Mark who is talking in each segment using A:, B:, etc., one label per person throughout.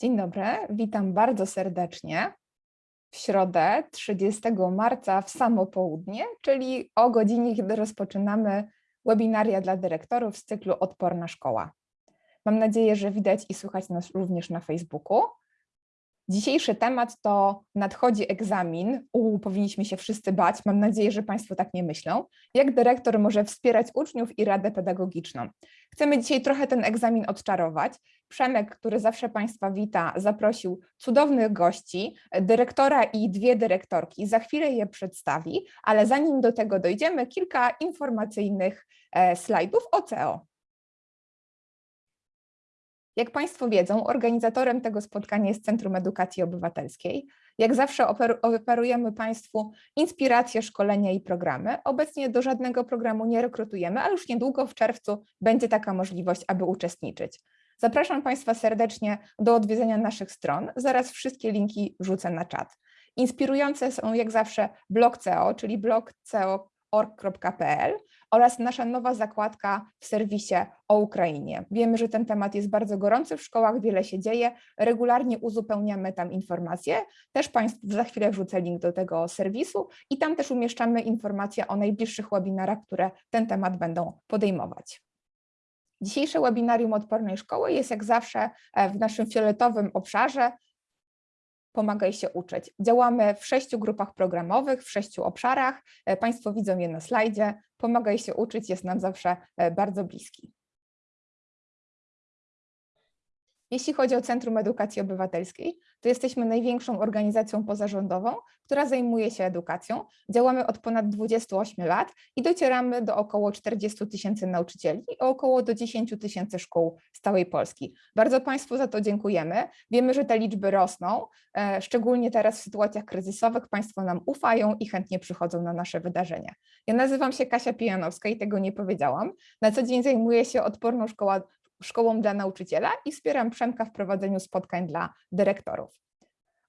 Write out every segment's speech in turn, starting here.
A: Dzień dobry, witam bardzo serdecznie w środę 30 marca w samo południe, czyli o godzinie, kiedy rozpoczynamy webinaria dla dyrektorów z cyklu Odporna Szkoła. Mam nadzieję, że widać i słychać nas również na Facebooku. Dzisiejszy temat to nadchodzi egzamin. U, powinniśmy się wszyscy bać. Mam nadzieję, że Państwo tak nie myślą. Jak dyrektor może wspierać uczniów i radę pedagogiczną? Chcemy dzisiaj trochę ten egzamin odczarować. Przemek, który zawsze Państwa wita, zaprosił cudownych gości, dyrektora i dwie dyrektorki. Za chwilę je przedstawi, ale zanim do tego dojdziemy, kilka informacyjnych e, slajdów o CEO. Jak Państwo wiedzą, organizatorem tego spotkania jest Centrum Edukacji Obywatelskiej. Jak zawsze ofer oferujemy Państwu inspiracje, szkolenia i programy. Obecnie do żadnego programu nie rekrutujemy, ale już niedługo w czerwcu będzie taka możliwość, aby uczestniczyć. Zapraszam Państwa serdecznie do odwiedzenia naszych stron. Zaraz wszystkie linki wrzucę na czat. Inspirujące są jak zawsze blog CEO, czyli blog CEO.org.pl oraz nasza nowa zakładka w serwisie o Ukrainie. Wiemy, że ten temat jest bardzo gorący w szkołach, wiele się dzieje, regularnie uzupełniamy tam informacje. Też Państwu za chwilę wrzucę link do tego serwisu i tam też umieszczamy informacje o najbliższych webinarach, które ten temat będą podejmować. Dzisiejsze webinarium Odpornej Szkoły jest jak zawsze e, w naszym fioletowym obszarze Pomagaj się uczyć. Działamy w sześciu grupach programowych, w sześciu obszarach. E, państwo widzą je na slajdzie. Pomagaj się uczyć jest nam zawsze e, bardzo bliski. Jeśli chodzi o Centrum Edukacji Obywatelskiej, to jesteśmy największą organizacją pozarządową, która zajmuje się edukacją. Działamy od ponad 28 lat i docieramy do około 40 tysięcy nauczycieli i około do 10 tysięcy szkół z całej Polski. Bardzo Państwu za to dziękujemy. Wiemy, że te liczby rosną, e, szczególnie teraz w sytuacjach kryzysowych. Państwo nam ufają i chętnie przychodzą na nasze wydarzenia. Ja nazywam się Kasia Pijanowska i tego nie powiedziałam. Na co dzień zajmuję się odporną szkołą szkołą dla nauczyciela i wspieram Przemka w prowadzeniu spotkań dla dyrektorów.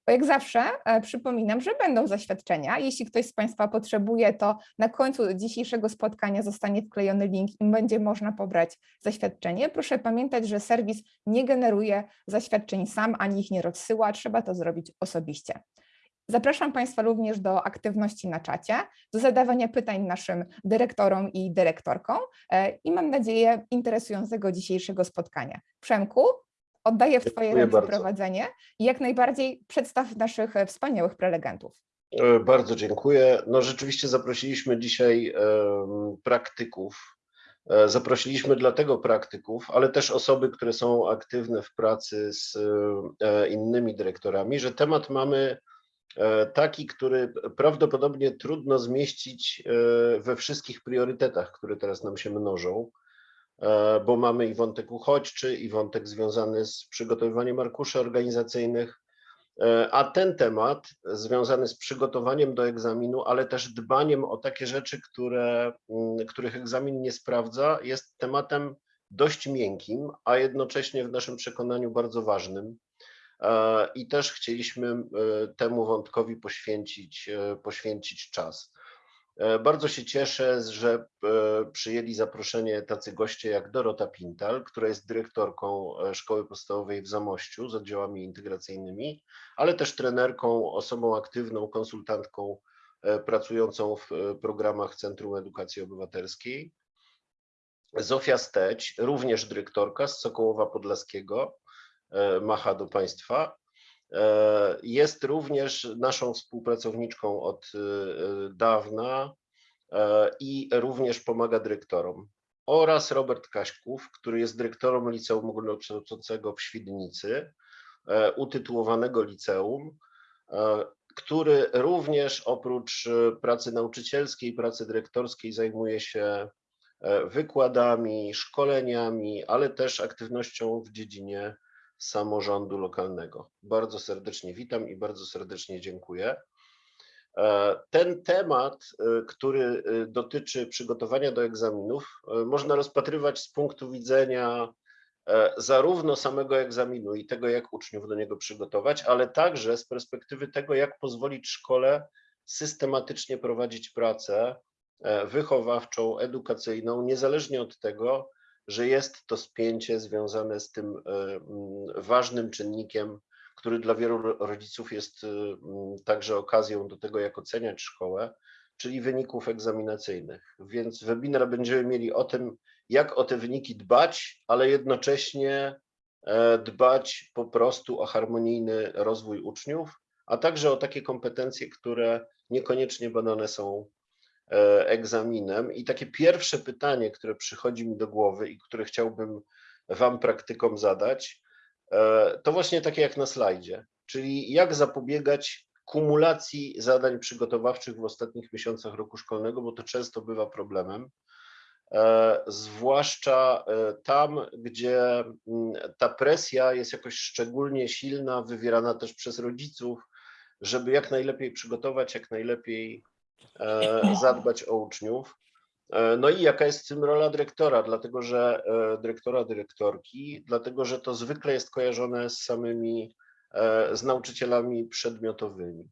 A: Jak zawsze e, przypominam, że będą zaświadczenia. Jeśli ktoś z Państwa potrzebuje, to na końcu dzisiejszego spotkania zostanie wklejony link i będzie można pobrać zaświadczenie. Proszę pamiętać, że serwis nie generuje zaświadczeń sam, ani ich nie rozsyła, trzeba to zrobić osobiście. Zapraszam Państwa również do aktywności na czacie, do zadawania pytań naszym dyrektorom i dyrektorkom e, i mam nadzieję interesującego dzisiejszego spotkania. Przemku, oddaję w Twoje
B: Dziękuję
A: ręce
B: bardzo.
A: prowadzenie i jak najbardziej przedstaw naszych wspaniałych prelegentów.
B: E, Bardzo dziękuję. No rzeczywiście zaprosiliśmy dzisiaj praktyków. E, Zaprosiliśmy dlatego praktyków, ale też osoby, które są aktywne w pracy z innymi dyrektorami, że temat mamy taki, który prawdopodobnie trudno zmieścić e, we wszystkich priorytetach, które teraz nam się mnożą, e, bo mamy i wątek uchodźczy, i wątek związany z przygotowywaniem arkuszy organizacyjnych, E, A ten temat związany z przygotowaniem do egzaminu, ale też dbaniem o takie rzeczy, które, mm, których egzamin nie sprawdza, jest tematem dość miękkim, a jednocześnie w naszym przekonaniu bardzo ważnym. E, I też chcieliśmy e, temu wątkowi poświęcić, e, poświęcić czas. Bardzo się cieszę, że przyjęli zaproszenie tacy goście jak Dorota Pintal, która jest dyrektorką Szkoły Podstawowej w Zamościu z oddziałami integracyjnymi, ale też trenerką, osobą aktywną, konsultantką pracującą w programach Centrum Edukacji Obywatelskiej. Zofia Steć, również dyrektorka z Sokołowa Podlaskiego, macha do Państwa. E, Jest również naszą współpracowniczką od e, dawna e, i również pomaga dyrektorom. Oraz Robert Kaśków, który jest dyrektorem Liceum Ogólnokształcącego w Świdnicy, e, utytułowanego liceum, e, który również oprócz e, pracy nauczycielskiej, pracy dyrektorskiej zajmuje się e, wykładami, szkoleniami, ale też aktywnością w dziedzinie samorządu lokalnego. Bardzo serdecznie witam i bardzo serdecznie dziękuję. E, Ten temat, e, który e, dotyczy przygotowania do egzaminów, można rozpatrywać z punktu widzenia zarówno samego egzaminu i tego, jak uczniów do niego przygotować, ale także z perspektywy tego, jak pozwolić szkole systematycznie prowadzić pracę wychowawczą, edukacyjną, niezależnie od tego, że jest to spięcie związane z tym e, mm, ważnym czynnikiem, który dla wielu ro- rodziców jest e, mm, także okazją do tego, jak oceniać szkołę, czyli wyników egzaminacyjnych. Więc webinar będziemy mieli o tym, jak o te wyniki dbać, ale jednocześnie e, dbać po prostu o harmonijny rozwój uczniów, a także o takie kompetencje, które niekoniecznie badane są egzaminem. I takie pierwsze pytanie, które przychodzi mi do głowy i które chciałbym Wam praktykom zadać, e, to właśnie takie jak na slajdzie, czyli jak zapobiegać kumulacji zadań przygotowawczych w ostatnich miesiącach roku szkolnego, bo to często bywa problemem. E, Zwłaszcza e, tam, gdzie mm, ta presja jest jakoś szczególnie silna, wywierana też przez rodziców, żeby jak najlepiej przygotować, jak najlepiej e, zadbać o uczniów. E, No i jaka jest w tym rola dyrektora, dlatego że e, dyrektora, dyrektorki, dlatego że to zwykle jest kojarzone z samymi, e, z nauczycielami przedmiotowymi.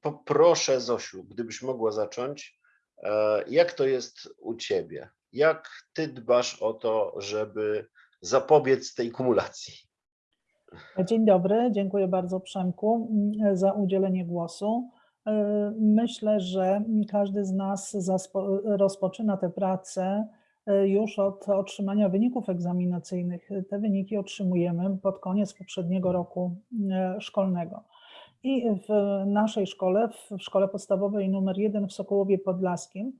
B: Poproszę Zosiu, gdybyś mogła zacząć, e, jak to jest u Ciebie? Jak Ty dbasz o to, żeby zapobiec tej kumulacji?
C: Dzień dobry, dziękuję bardzo Przemku za udzielenie głosu. E, Myślę, że każdy z nas rozpoczyna tę pracę e, już od otrzymania wyników egzaminacyjnych. Te wyniki otrzymujemy pod koniec poprzedniego roku e, szkolnego. I w naszej szkole, w szkole podstawowej numer 1 w Sokołowie Podlaskim,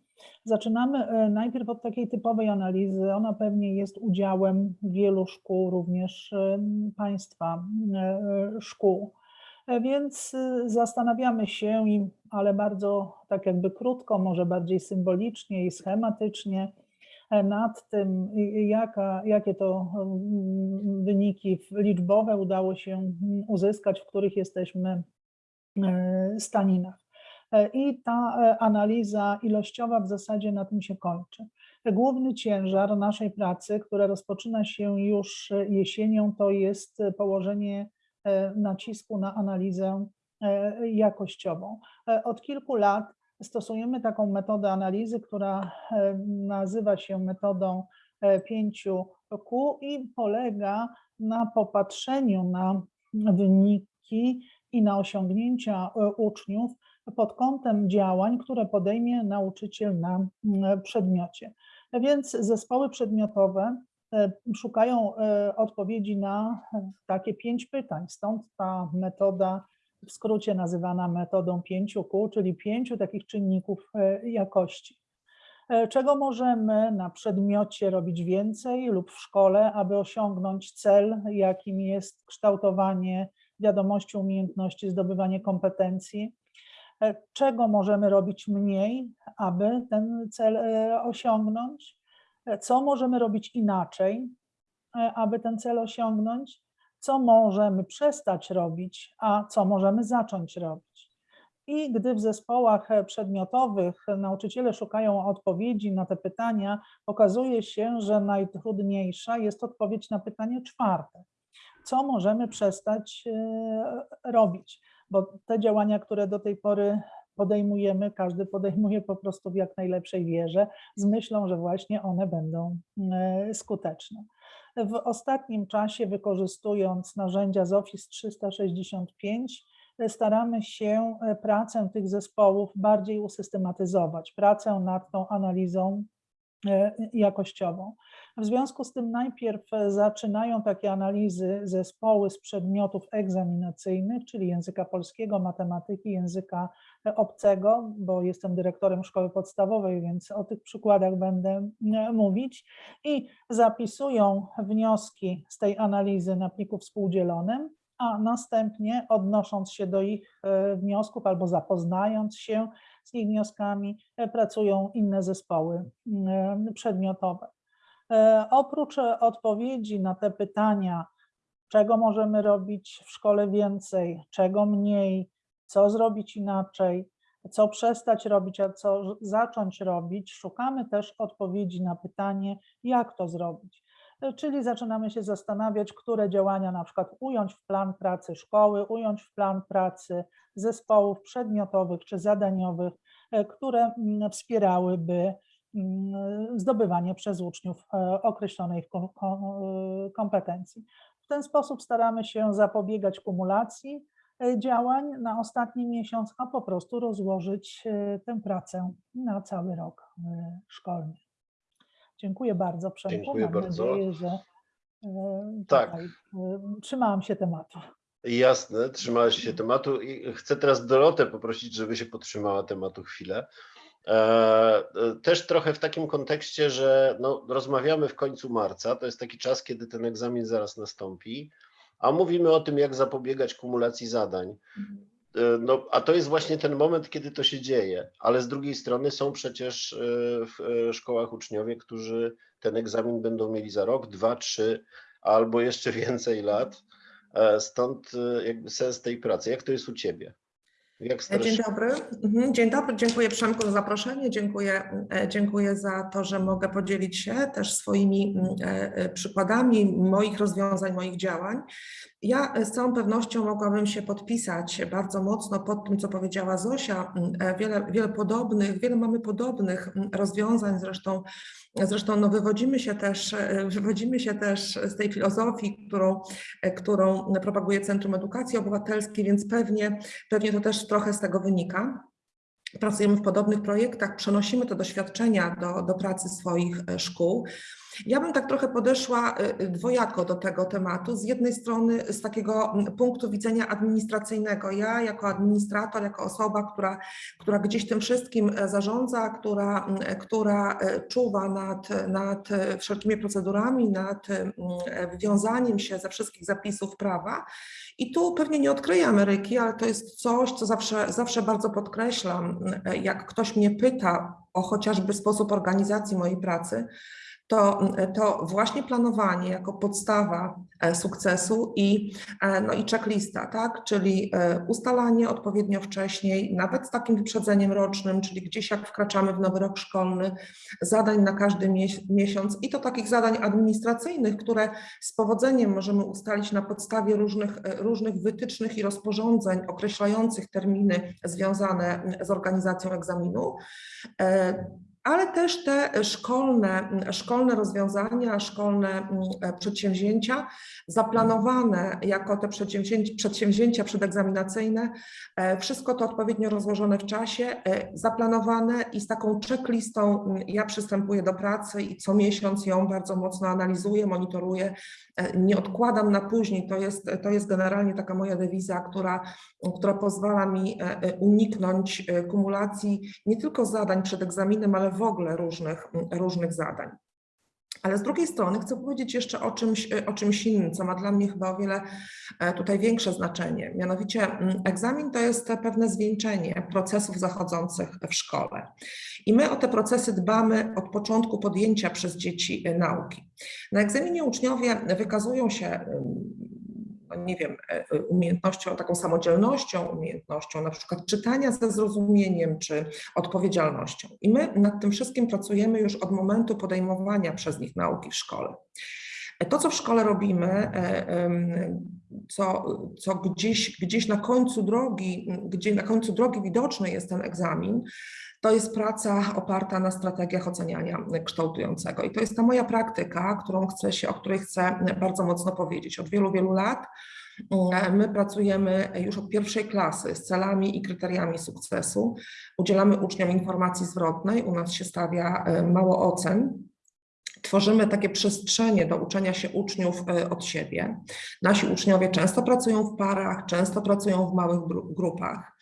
C: zaczynamy najpierw od takiej typowej analizy. Ona pewnie jest udziałem wielu szkół, również państwa szkół. Więc e, zastanawiamy się, ale bardzo tak jakby krótko, może bardziej symbolicznie i schematycznie, e, nad tym, jaka, jakie to wyniki liczbowe udało się uzyskać, w których jesteśmy e, staninach. E, I ta analiza ilościowa w zasadzie na tym się kończy. Główny ciężar naszej pracy, która rozpoczyna się już jesienią, to jest położenie nacisku na analizę e, jakościową. E, Od kilku lat stosujemy taką metodę analizy, która e, nazywa się metodą e, 5Q i polega na popatrzeniu na wyniki i na osiągnięcia e, uczniów pod kątem działań, które podejmie nauczyciel na przedmiocie. Więc zespoły przedmiotowe e, szukają e, odpowiedzi na e, takie pięć pytań. Stąd ta metoda w skrócie nazywana metodą 5Q, czyli pięciu takich czynników e, jakości. E, Czego możemy na przedmiocie robić więcej lub w szkole, aby osiągnąć cel, jakim jest kształtowanie wiadomości, umiejętności, zdobywanie kompetencji? E, Czego możemy robić mniej, aby ten cel e, osiągnąć? Co możemy robić inaczej, e, aby ten cel osiągnąć? Co możemy przestać robić, a co możemy zacząć robić? I gdy w zespołach przedmiotowych nauczyciele szukają odpowiedzi na te pytania, okazuje się, że najtrudniejsza jest odpowiedź na pytanie czwarte. Co możemy przestać e, robić? Bo te działania, które do tej pory podejmujemy, każdy podejmuje po prostu w jak najlepszej wierze, z myślą, że właśnie one będą e, skuteczne. W ostatnim czasie, wykorzystując narzędzia z Office 365, staramy się e, pracę tych zespołów bardziej usystematyzować, pracę nad tą analizą e, jakościową. W związku z tym najpierw e, zaczynają takie analizy zespoły z przedmiotów egzaminacyjnych, czyli języka polskiego, matematyki, języka e, obcego, bo jestem dyrektorem szkoły podstawowej, więc o tych przykładach będę e, mówić i zapisują wnioski z tej analizy na pliku współdzielonym, a następnie odnosząc się do ich e, wniosków albo zapoznając się z ich wnioskami, e, pracują inne zespoły mm, przedmiotowe. E, Oprócz e, odpowiedzi na te pytania, czego możemy robić w szkole więcej, czego mniej, co zrobić inaczej, co przestać robić, a co zacząć robić, szukamy też odpowiedzi na pytanie, jak to zrobić. Czyli zaczynamy się zastanawiać, które działania na przykład ująć w plan pracy szkoły, ująć w plan pracy zespołów przedmiotowych czy zadaniowych, e, które mm, wspierałyby mm, zdobywanie przez uczniów e, określonej e, kompetencji. W ten sposób staramy się zapobiegać kumulacji działań na ostatni miesiąc, a po prostu rozłożyć tę pracę na cały rok szkolny. Dziękuję bardzo, Przemku.
B: Dziękuję
C: Mam
B: bardzo.
C: nadzieję, że e,
B: Tak.
C: tutaj, e, trzymałam się tematu.
B: Jasne, trzymałeś się tematu i chcę teraz Dorotę poprosić, żeby się podtrzymała tematu chwilę. E, Też trochę w takim kontekście, że no, rozmawiamy w końcu marca, to jest taki czas, kiedy ten egzamin zaraz nastąpi, a mówimy o tym, jak zapobiegać kumulacji zadań. E, No, a to jest właśnie ten moment, kiedy to się dzieje, ale z drugiej strony są przecież e, w e, szkołach uczniowie, którzy ten egzamin będą mieli za rok, dwa, trzy albo jeszcze więcej lat. Stąd jakby sens tej pracy. Jak to jest u Ciebie?
D: Dzień dobry. Mhm, Dzień dobry, dziękuję Przemku za zaproszenie, dziękuję, dziękuję za to, że mogę podzielić się też swoimi mm, przykładami moich rozwiązań, moich działań. Ja e, z całą pewnością mogłabym się podpisać bardzo mocno pod tym, co powiedziała Zosia. Mm, e, Wiele, wiele podobnych, wiele mamy podobnych mm, rozwiązań, zresztą Zresztą no, wywodzimy, się też, e, wywodzimy się też z tej filozofii, którą, którą propaguje Centrum Edukacji Obywatelskiej, więc pewnie, pewnie to też trochę z tego wynika. Pracujemy w podobnych projektach, przenosimy te doświadczenia do, do pracy swoich szkół. Ja bym tak trochę podeszła e, dwojako do tego tematu. Z jednej strony z takiego mm, punktu widzenia administracyjnego. Ja jako administrator, jako osoba, która, która gdzieś tym wszystkim e, zarządza, która, mm, która e, czuwa nad, nad e, wszelkimi procedurami, nad mm, e, wywiązaniem się ze wszystkich zapisów prawa. I tu pewnie nie odkryję Ameryki, ale to jest coś, co zawsze, zawsze bardzo podkreślam. e, Jak ktoś mnie pyta o chociażby sposób organizacji mojej pracy, to, to właśnie planowanie jako podstawa e, sukcesu i, e, no i checklista, tak? czyli e, ustalanie odpowiednio wcześniej, nawet z takim wyprzedzeniem rocznym, czyli gdzieś jak wkraczamy w nowy rok szkolny, zadań na każdy mies- miesiąc i to takich zadań administracyjnych, które z powodzeniem możemy ustalić na podstawie różnych, różnych wytycznych i rozporządzeń określających terminy związane z organizacją egzaminu. Ale też te szkolne, szkolne rozwiązania, szkolne mm, e, przedsięwzięcia zaplanowane jako te przedsięwzięcia, przedegzaminacyjne, e, wszystko to odpowiednio rozłożone w czasie, e, zaplanowane i z taką checklistą mm, ja przystępuję do pracy i co miesiąc ją bardzo mocno analizuję, monitoruję, nie odkładam na później, to jest, to jest generalnie taka moja dewiza, która, która pozwala mi uniknąć kumulacji nie tylko zadań przed egzaminem, ale w ogóle różnych, różnych zadań. Ale z drugiej strony chcę powiedzieć jeszcze o czymś, o czymś innym, co ma dla mnie chyba o wiele e, tutaj większe znaczenie. Mianowicie mm, egzamin to jest pewne zwieńczenie procesów zachodzących w szkole. I my o te procesy dbamy od początku podjęcia przez dzieci e, nauki. Na egzaminie uczniowie wykazują się ym, no nie wiem, e, umiejętnością, taką samodzielnością, umiejętnością na przykład czytania ze zrozumieniem czy odpowiedzialnością. I my nad tym wszystkim pracujemy już od momentu podejmowania przez nich nauki w szkole. E, To, co w szkole robimy, e, co, co gdzieś, gdzieś na końcu drogi, gdzie na końcu drogi widoczny jest ten egzamin, to jest praca oparta na strategiach oceniania kształtującego. I to jest ta moja praktyka, którą chcę się, o której chcę bardzo mocno powiedzieć. Od wielu, wielu lat mm, my pracujemy już od pierwszej klasy z celami i kryteriami sukcesu. Udzielamy uczniom informacji zwrotnej, u nas się stawia e, mało ocen. Tworzymy takie przestrzenie do uczenia się uczniów e, od siebie. Nasi uczniowie często pracują w parach, często pracują w małych gru- grupach.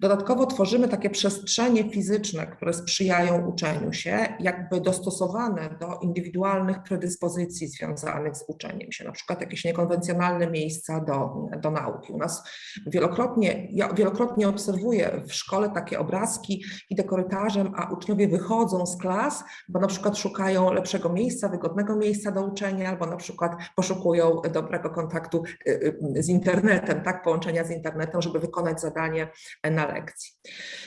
D: Dodatkowo tworzymy takie przestrzenie fizyczne, które sprzyjają uczeniu się, jakby dostosowane do indywidualnych predyspozycji związanych z uczeniem się, na przykład jakieś niekonwencjonalne miejsca do, do nauki. U nas wielokrotnie, ja wielokrotnie obserwuję w szkole takie obrazki, idę korytarzem, a uczniowie wychodzą z klas, bo na przykład szukają lepszego miejsca, wygodnego miejsca do uczenia, albo na przykład poszukują dobrego kontaktu y, y, z internetem, tak, połączenia z internetem, żeby wykonać zadanie na lekcji.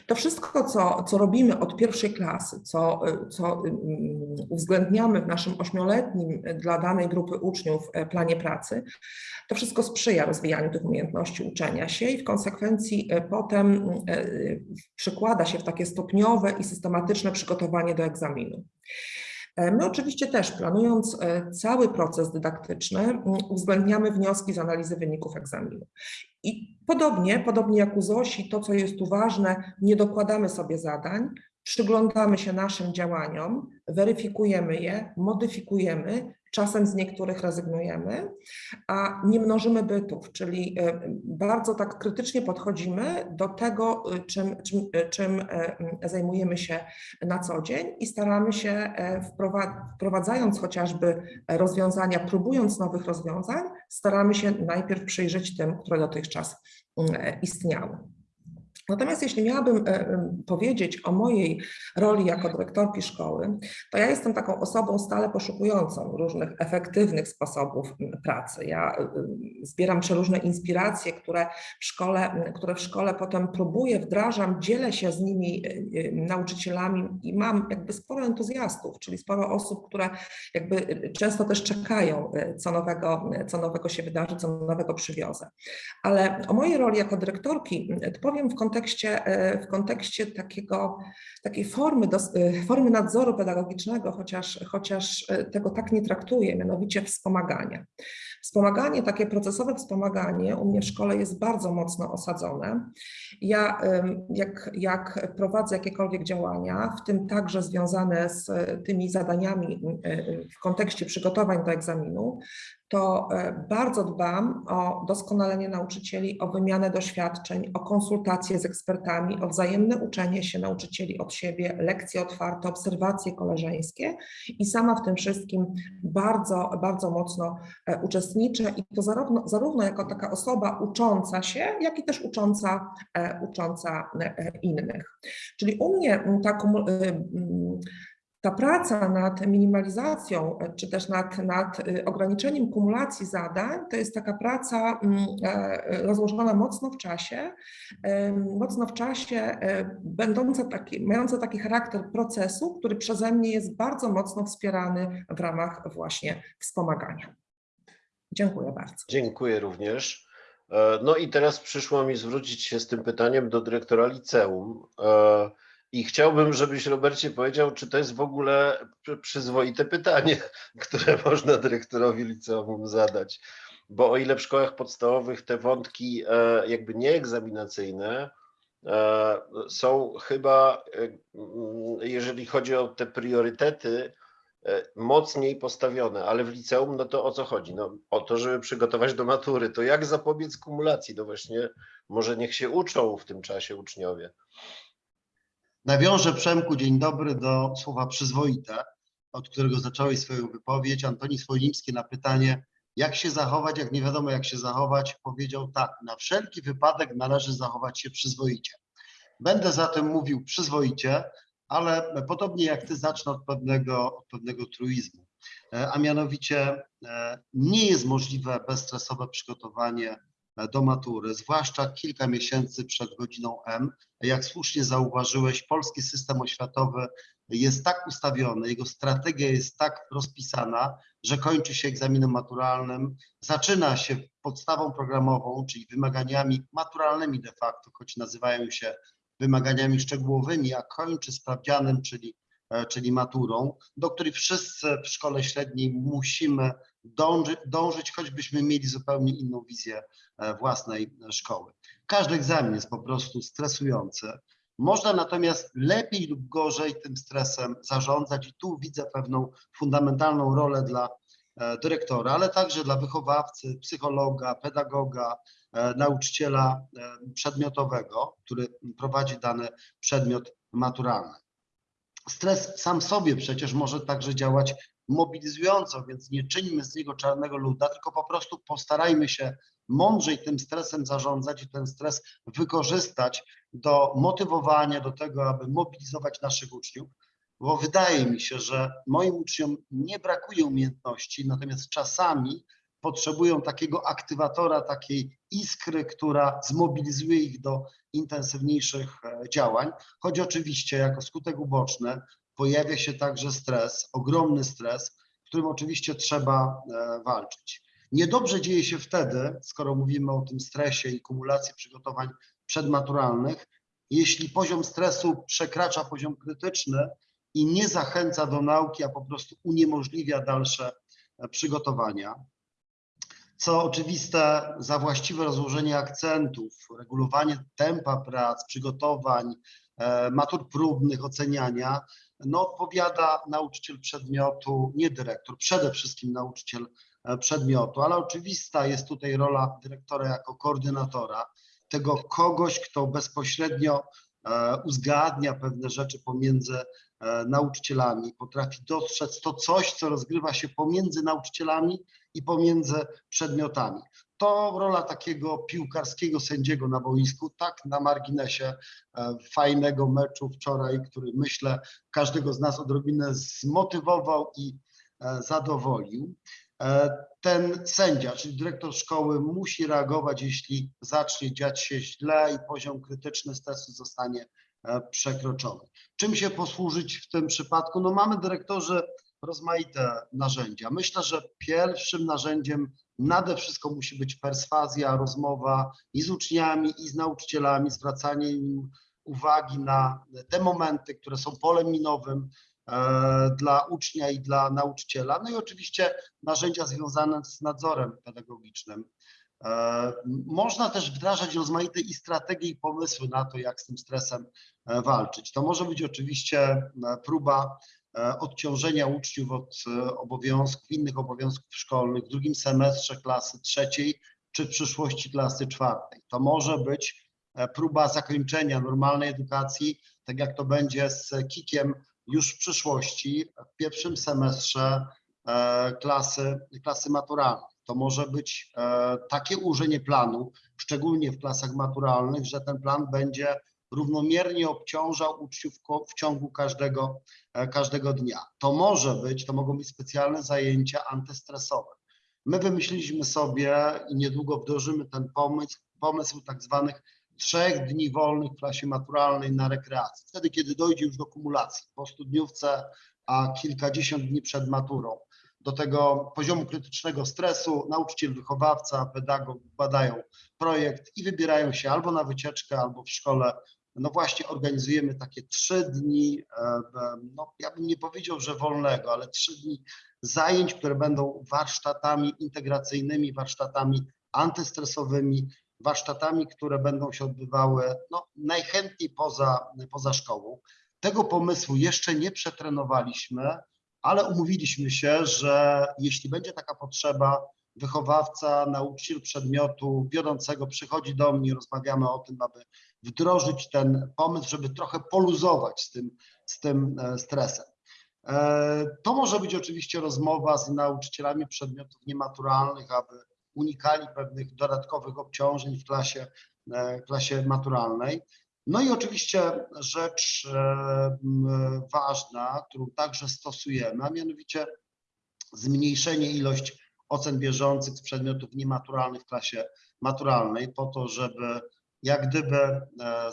D: To wszystko, co, co robimy od pierwszej klasy, co, co mm, uwzględniamy w naszym ośmioletnim y, dla danej grupy uczniów e, planie pracy, to wszystko sprzyja rozwijaniu tych umiejętności uczenia się i w konsekwencji e, potem e, przykłada się w takie stopniowe i systematyczne przygotowanie do egzaminu. E, My oczywiście też planując e, cały proces dydaktyczny uwzględniamy wnioski z analizy wyników egzaminu. I podobnie, podobnie jak u Zosi, to co jest tu ważne, nie dokładamy sobie zadań, przyglądamy się naszym działaniom, weryfikujemy je, modyfikujemy, czasem z niektórych rezygnujemy, a nie mnożymy bytów, czyli e, bardzo tak krytycznie podchodzimy do tego, e, czym, czym, e, czym zajmujemy się na co dzień i staramy się wprowa- wprowadzając chociażby rozwiązania, próbując nowych rozwiązań, staramy się najpierw przyjrzeć tym, które dotychczas istniały. Natomiast jeśli miałabym e, em, powiedzieć o mojej roli jako dyrektorki szkoły, to ja jestem taką osobą stale poszukującą różnych efektywnych sposobów pracy. Ja e, zbieram przeróżne inspiracje, które w szkole, które w szkole potem próbuję, wdrażam, dzielę się z nimi e, e, nauczycielami i mam jakby sporo entuzjastów, czyli sporo osób, które jakby e, często też czekają, e, co nowego, co nowego się wydarzy, co nowego przywiozę. Ale o mojej roli jako dyrektorki to powiem w kontekście, e, w kontekście takiego, takiej formy, e, formy nadzoru pedagogicznego, chociaż, chociaż e, tego tak nie traktuję, mianowicie wspomagania. Wspomaganie, takie procesowe wspomaganie u mnie w szkole jest bardzo mocno osadzone. Ja jak, jak prowadzę jakiekolwiek działania, w tym także związane z tymi zadaniami w kontekście przygotowań do egzaminu, to e, bardzo dbam o doskonalenie nauczycieli, o wymianę doświadczeń, o konsultacje z ekspertami, o wzajemne uczenie się nauczycieli od siebie, lekcje otwarte, obserwacje koleżeńskie i sama w tym wszystkim bardzo, bardzo mocno e, uczestniczę i to zarówno, zarówno jako taka osoba ucząca się, jak i też ucząca, e, ucząca innych. Czyli u mnie ta ta praca nad minimalizacją, czy też nad, nad y, ograniczeniem kumulacji zadań, to jest taka praca mm, e, rozłożona mocno w czasie, mocno w czasie, e, będąca taki, mająca taki charakter procesu, który przeze mnie jest bardzo mocno wspierany w ramach właśnie wspomagania. Dziękuję bardzo.
B: Dziękuję również. E, No i teraz przyszło mi zwrócić się z tym pytaniem do dyrektora liceum. I chciałbym, żebyś Robercie powiedział, czy to jest w ogóle przy- przyzwoite pytanie, które można dyrektorowi liceum zadać. Bo o ile w szkołach podstawowych te wątki e, jakby nieegzaminacyjne e, są chyba, e, mm, jeżeli chodzi o te priorytety, mocniej postawione, ale w liceum, no to o co chodzi? No, o to, żeby przygotować do matury. To jak zapobiec kumulacji? No właśnie, może niech się uczą w tym czasie uczniowie.
E: Nawiążę Przemku, dzień dobry, do słowa przyzwoite, od którego zacząłeś swoją wypowiedź. Antoni Swojlimski na pytanie, jak się zachować, jak nie wiadomo jak się zachować, powiedział tak, na wszelki wypadek należy zachować się przyzwoicie. Będę zatem mówił przyzwoicie, ale podobnie jak ty zacznę od pewnego, od pewnego truizmu, E, a mianowicie e, nie jest możliwe bezstresowe przygotowanie do matury, zwłaszcza kilka miesięcy przed godziną M. Jak słusznie zauważyłeś, polski system oświatowy jest tak ustawiony, jego strategia jest tak rozpisana, że kończy się egzaminem maturalnym, zaczyna się podstawą programową, czyli wymaganiami maturalnymi de facto, choć nazywają się wymaganiami szczegółowymi, a kończy sprawdzianem, czyli, e, czyli maturą, do której wszyscy w szkole średniej musimy dąży, dążyć, choćbyśmy mieli zupełnie inną wizję e, własnej szkoły. Każdy egzamin jest po prostu stresujący. Można natomiast lepiej lub gorzej tym stresem zarządzać i tu widzę pewną fundamentalną rolę dla e, dyrektora, ale także dla wychowawcy, psychologa, pedagoga, e, nauczyciela przedmiotowego, który prowadzi dany przedmiot maturalny. Stres sam sobie przecież może także działać mobilizująco, więc nie czyńmy z niego czarnego luda, tylko po prostu postarajmy się mądrzej tym stresem zarządzać i ten stres wykorzystać do motywowania, do tego, aby mobilizować naszych uczniów. bo wydaje mi się, że moim uczniom nie brakuje umiejętności, natomiast czasami potrzebują takiego aktywatora, takiej iskry, która zmobilizuje ich do intensywniejszych e, działań, choć oczywiście jako skutek uboczny pojawia się także stres, ogromny stres, którym oczywiście trzeba e, walczyć. Niedobrze dzieje się wtedy, skoro mówimy o tym stresie i kumulacji przygotowań przedmaturalnych, jeśli poziom stresu przekracza poziom krytyczny i nie zachęca do nauki, a po prostu uniemożliwia dalsze e, przygotowania. Co oczywiste, za właściwe rozłożenie akcentów, regulowanie tempa prac, przygotowań, matur próbnych, oceniania, no odpowiada nauczyciel przedmiotu, nie dyrektor, przede wszystkim nauczyciel e, przedmiotu, ale oczywista jest tutaj rola dyrektora jako koordynatora, tego kogoś, kto bezpośrednio e, uzgadnia pewne rzeczy pomiędzy e, nauczycielami, potrafi dostrzec to coś, co rozgrywa się pomiędzy nauczycielami i pomiędzy przedmiotami. To rola takiego piłkarskiego sędziego na boisku, tak na marginesie e, fajnego meczu wczoraj, który myślę każdego z nas odrobinę zmotywował i e, zadowolił. E, Ten sędzia, czyli dyrektor szkoły musi reagować, jeśli zacznie dziać się źle i poziom krytyczny stresu zostanie przekroczony. Czym się posłużyć w tym przypadku? No mamy dyrektorzy rozmaite narzędzia. Myślę, że pierwszym narzędziem nade wszystko musi być perswazja, rozmowa i z uczniami, i z nauczycielami, zwracanie im uwagi na te momenty, które są polem minowym e, dla ucznia i dla nauczyciela. No i oczywiście narzędzia związane z nadzorem pedagogicznym. E, Można też wdrażać rozmaite i strategie i pomysły na to, jak z tym stresem e, walczyć. To może być oczywiście próba odciążenia uczniów od e, obowiązków, innych obowiązków szkolnych w drugim semestrze klasy trzeciej, czy w przyszłości klasy czwartej. To może być e, próba zakończenia normalnej edukacji, tak jak to będzie z kikiem już w przyszłości, w pierwszym semestrze e, klasy, klasy maturalnej. To może być e, takie ułożenie planu, szczególnie w klasach maturalnych, że ten plan będzie równomiernie obciążał uczniów w ciągu każdego, e, każdego dnia. To może być, to mogą być specjalne zajęcia antystresowe. My wymyśliliśmy sobie i niedługo wdrożymy ten pomysł, pomysł tak zwanych trzech dni wolnych w klasie maturalnej na rekreację. Wtedy, kiedy dojdzie już do kumulacji po studniówce, a kilkadziesiąt dni przed maturą. Do tego poziomu krytycznego stresu nauczyciel, wychowawca, pedagog badają projekt i wybierają się albo na wycieczkę, albo w szkole. No właśnie organizujemy takie trzy dni, e, no ja bym nie powiedział, że wolnego, ale trzy dni zajęć, które będą warsztatami integracyjnymi, warsztatami antystresowymi, warsztatami, które będą się odbywały no, najchętniej poza, poza szkołą. Tego pomysłu jeszcze nie przetrenowaliśmy, ale umówiliśmy się, że jeśli będzie taka potrzeba, wychowawca, nauczyciel przedmiotu wiodącego przychodzi do mnie, rozmawiamy o tym, aby wdrożyć ten pomysł, żeby trochę poluzować z tym, z tym e, stresem. E, To może być oczywiście rozmowa z nauczycielami przedmiotów niematuralnych, aby unikali pewnych dodatkowych obciążeń w klasie, e, klasie maturalnej. No i oczywiście rzecz ważna, którą także stosujemy, a mianowicie zmniejszenie ilość ocen bieżących z przedmiotów niematuralnych w klasie maturalnej po to, żeby jak gdyby e,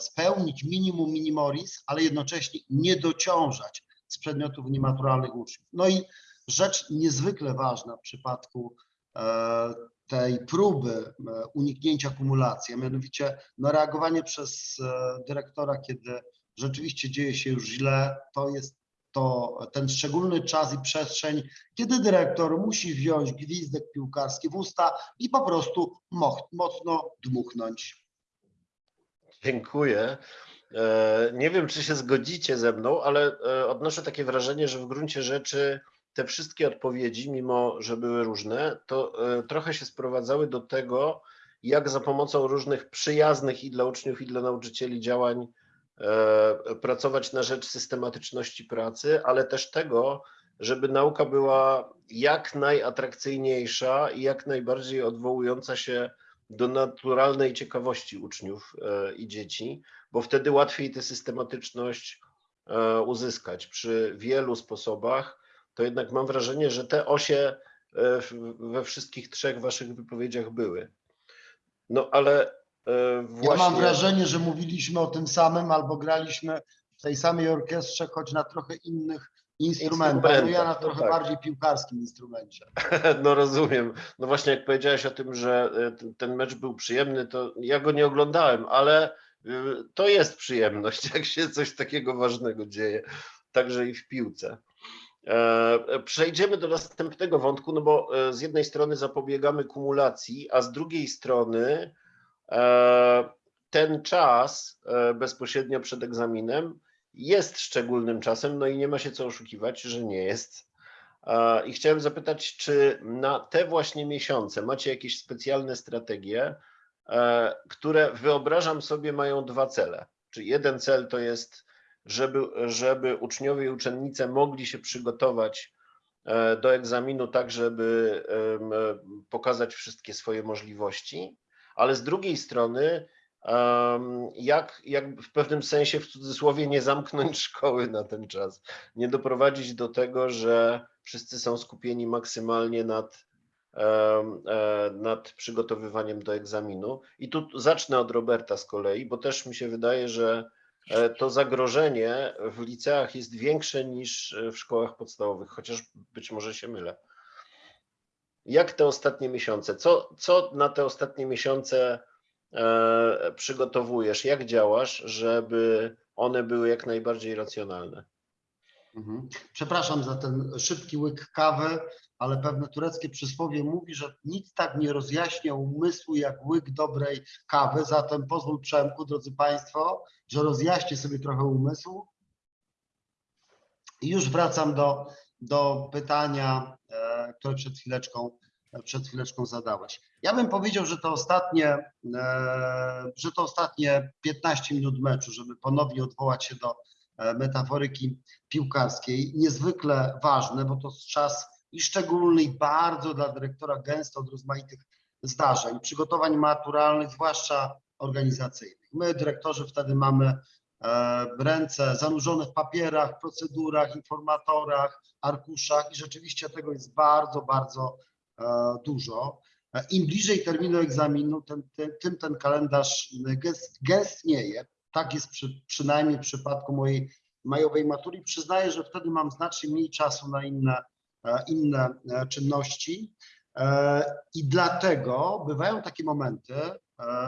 E: spełnić minimum minimoris, ale jednocześnie nie dociążać z przedmiotów niematuralnych uczniów. No i rzecz niezwykle ważna w przypadku e, tej próby e, uniknięcia kumulacji, a mianowicie no, reagowanie przez dyrektora, kiedy rzeczywiście dzieje się już źle, to jest to ten szczególny czas i przestrzeń, kiedy dyrektor musi wziąć gwizdek piłkarski w usta i po prostu mocno dmuchnąć.
B: Dziękuję. E, Nie wiem, czy się zgodzicie ze mną, ale e, odnoszę takie wrażenie, że w gruncie rzeczy te wszystkie odpowiedzi, mimo że były różne, to e, trochę się sprowadzały do tego, jak za pomocą różnych przyjaznych i dla uczniów, i dla nauczycieli działań pracować na rzecz systematyczności pracy, ale też tego, żeby nauka była jak najatrakcyjniejsza i jak najbardziej odwołująca się do naturalnej ciekawości uczniów e, i dzieci, bo wtedy łatwiej tę systematyczność e, uzyskać przy wielu sposobach, to jednak mam wrażenie, że te osie e, we wszystkich trzech waszych wypowiedziach były. No ale e,
E: Ja
B: właśnie.
E: mam wrażenie, że mówiliśmy o tym samym albo graliśmy w tej samej orkiestrze, choć na trochę innych instrumentach. No ja na
B: no
E: trochę
B: tak.
E: bardziej piłkarskim instrumencie.
B: No rozumiem. No właśnie jak powiedziałeś o tym, że e, t- ten mecz był przyjemny, to ja go nie oglądałem, ale y, to jest przyjemność, jak się coś takiego ważnego dzieje, także i w piłce. E, Przejdziemy do następnego wątku, no bo e, z jednej strony zapobiegamy kumulacji, a z drugiej strony e, ten czas e, bezpośrednio przed egzaminem jest szczególnym czasem, no i nie ma się co oszukiwać, że nie jest. I chciałem zapytać, czy na te właśnie miesiące macie jakieś specjalne strategie, e, które wyobrażam sobie mają dwa cele. Czy jeden cel to jest, żeby, żeby uczniowie i uczennice mogli się przygotować e, do egzaminu tak, żeby pokazać wszystkie swoje możliwości, ale z drugiej strony, jak, jak w pewnym sensie, w cudzysłowie, nie zamknąć szkoły na ten czas, nie doprowadzić do tego, że wszyscy są skupieni maksymalnie nad, e, nad przygotowywaniem do egzaminu. I tu zacznę od Roberta z kolei, bo też mi się wydaje, że e, to zagrożenie w liceach jest większe niż w szkołach podstawowych, chociaż być może się mylę. Jak te ostatnie miesiące? Co, co na te ostatnie miesiące przygotowujesz? Jak działasz, żeby one były jak najbardziej racjonalne?
E: Mhm. Przepraszam za ten szybki łyk kawy, ale pewne tureckie przysłowie mówi, że nic tak nie rozjaśnia umysłu jak łyk dobrej kawy. Zatem pozwól Przemku, drodzy Państwo, że rozjaśnię sobie trochę umysł. I już wracam do, do pytania, e, które przed chwileczką, przed chwileczką zadałeś. Ja bym powiedział, że to ostatnie, e, że to ostatnie 15 minut meczu, żeby ponownie odwołać się do e, metaforyki piłkarskiej, niezwykle ważne, bo to czas i szczególny, i bardzo dla dyrektora gęsto od rozmaitych zdarzeń, przygotowań maturalnych, zwłaszcza organizacyjnych. My, dyrektorzy, wtedy mamy e, ręce zanurzone w papierach, procedurach, informatorach, arkuszach i rzeczywiście tego jest bardzo, bardzo e, dużo. E, Im bliżej terminu egzaminu, tym, tym, tym ten kalendarz gęst- gęstnieje. Tak jest przy, przynajmniej w przypadku mojej majowej matury. Przyznaję, że wtedy mam znacznie mniej czasu na inne, e, inne e, czynności. E, I dlatego bywają takie momenty, e,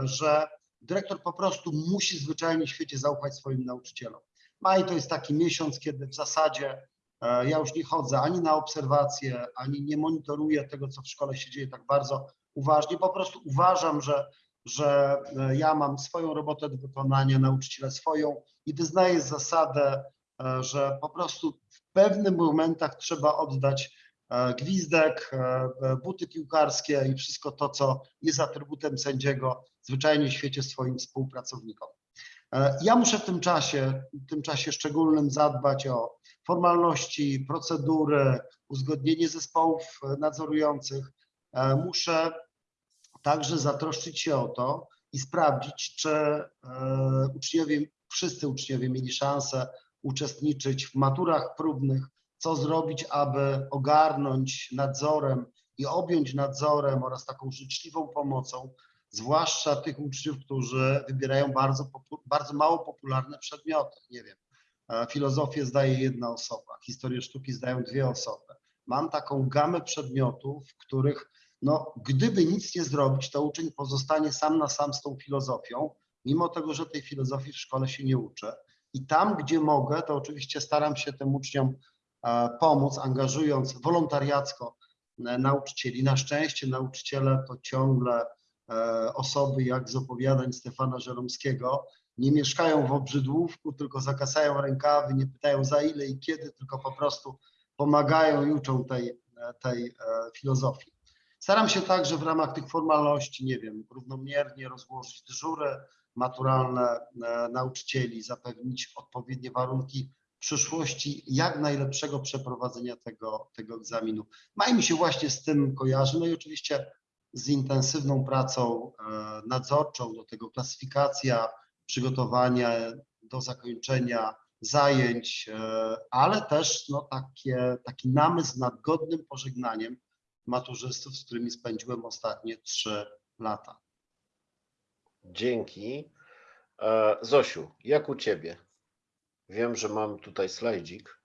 E: że dyrektor po prostu musi zwyczajnie w świecie zaufać swoim nauczycielom. Maj to jest taki miesiąc, kiedy w zasadzie e, ja już nie chodzę ani na obserwacje, ani nie monitoruję tego, co w szkole się dzieje tak bardzo uważnie. Po prostu uważam, że, że e, ja mam swoją robotę do wykonania, nauczyciele swoją i wyznaję zasadę, e, że po prostu w pewnych momentach trzeba oddać e, gwizdek, e, e, buty piłkarskie i wszystko to, co jest atrybutem sędziego zwyczajnie w świecie swoim współpracownikom. E, Ja muszę w tym czasie, w tym czasie szczególnym zadbać o formalności, procedury, uzgodnienie zespołów e, nadzorujących. E, Muszę także zatroszczyć się o to i sprawdzić, czy uczniowie, wszyscy uczniowie mieli szansę uczestniczyć w maturach próbnych, co zrobić, aby ogarnąć nadzorem i objąć nadzorem oraz taką życzliwą pomocą, zwłaszcza tych uczniów, którzy wybierają bardzo, bardzo mało popularne przedmioty. Nie wiem, e, filozofię zdaje jedna osoba, historię sztuki zdają dwie osoby. Mam taką gamę przedmiotów, w których no, gdyby nic nie zrobić, to uczeń pozostanie sam na sam z tą filozofią, mimo tego, że tej filozofii w szkole się nie uczy. I tam, gdzie mogę, to oczywiście staram się tym uczniom e, pomóc, angażując wolontariacko e, nauczycieli. Na szczęście nauczyciele to ciągle osoby jak z opowiadań Stefana Żeromskiego, nie mieszkają w obrzydłówku, tylko zakasają rękawy, nie pytają za ile i kiedy, tylko po prostu pomagają i uczą tej, e, tej e, filozofii. Staram się także w ramach tych formalności, nie wiem, równomiernie rozłożyć dyżury maturalne e, nauczycieli, zapewnić odpowiednie warunki przyszłości jak najlepszego przeprowadzenia tego, tego egzaminu. Maj mi się właśnie z tym kojarzy, no i oczywiście z intensywną pracą e, nadzorczą, do tego klasyfikacja, przygotowania do zakończenia zajęć, e, ale też no, takie, taki namysł nad godnym pożegnaniem maturzystów, z którymi spędziłem ostatnie trzy lata.
B: Dzięki. E, Zosiu, jak u Ciebie? Wiem, że mam tutaj slajdzik.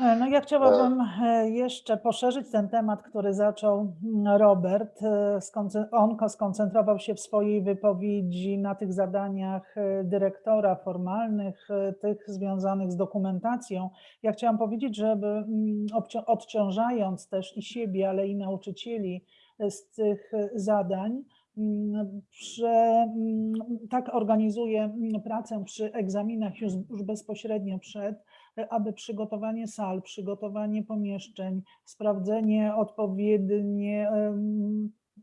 C: E, No ja chciałabym e, jeszcze poszerzyć ten temat, który zaczął mm, Robert. E, On ko- skoncentrował się w swojej wypowiedzi na tych zadaniach e, dyrektora formalnych, e, tych związanych z dokumentacją. Ja chciałam powiedzieć, żeby mm, odciążając też i siebie, ale i nauczycieli e, z tych e, zadań, mm, że tak organizuję mm, pracę przy egzaminach już bezpośrednio przed, aby przygotowanie sal, przygotowanie pomieszczeń, sprawdzenie odpowiednie,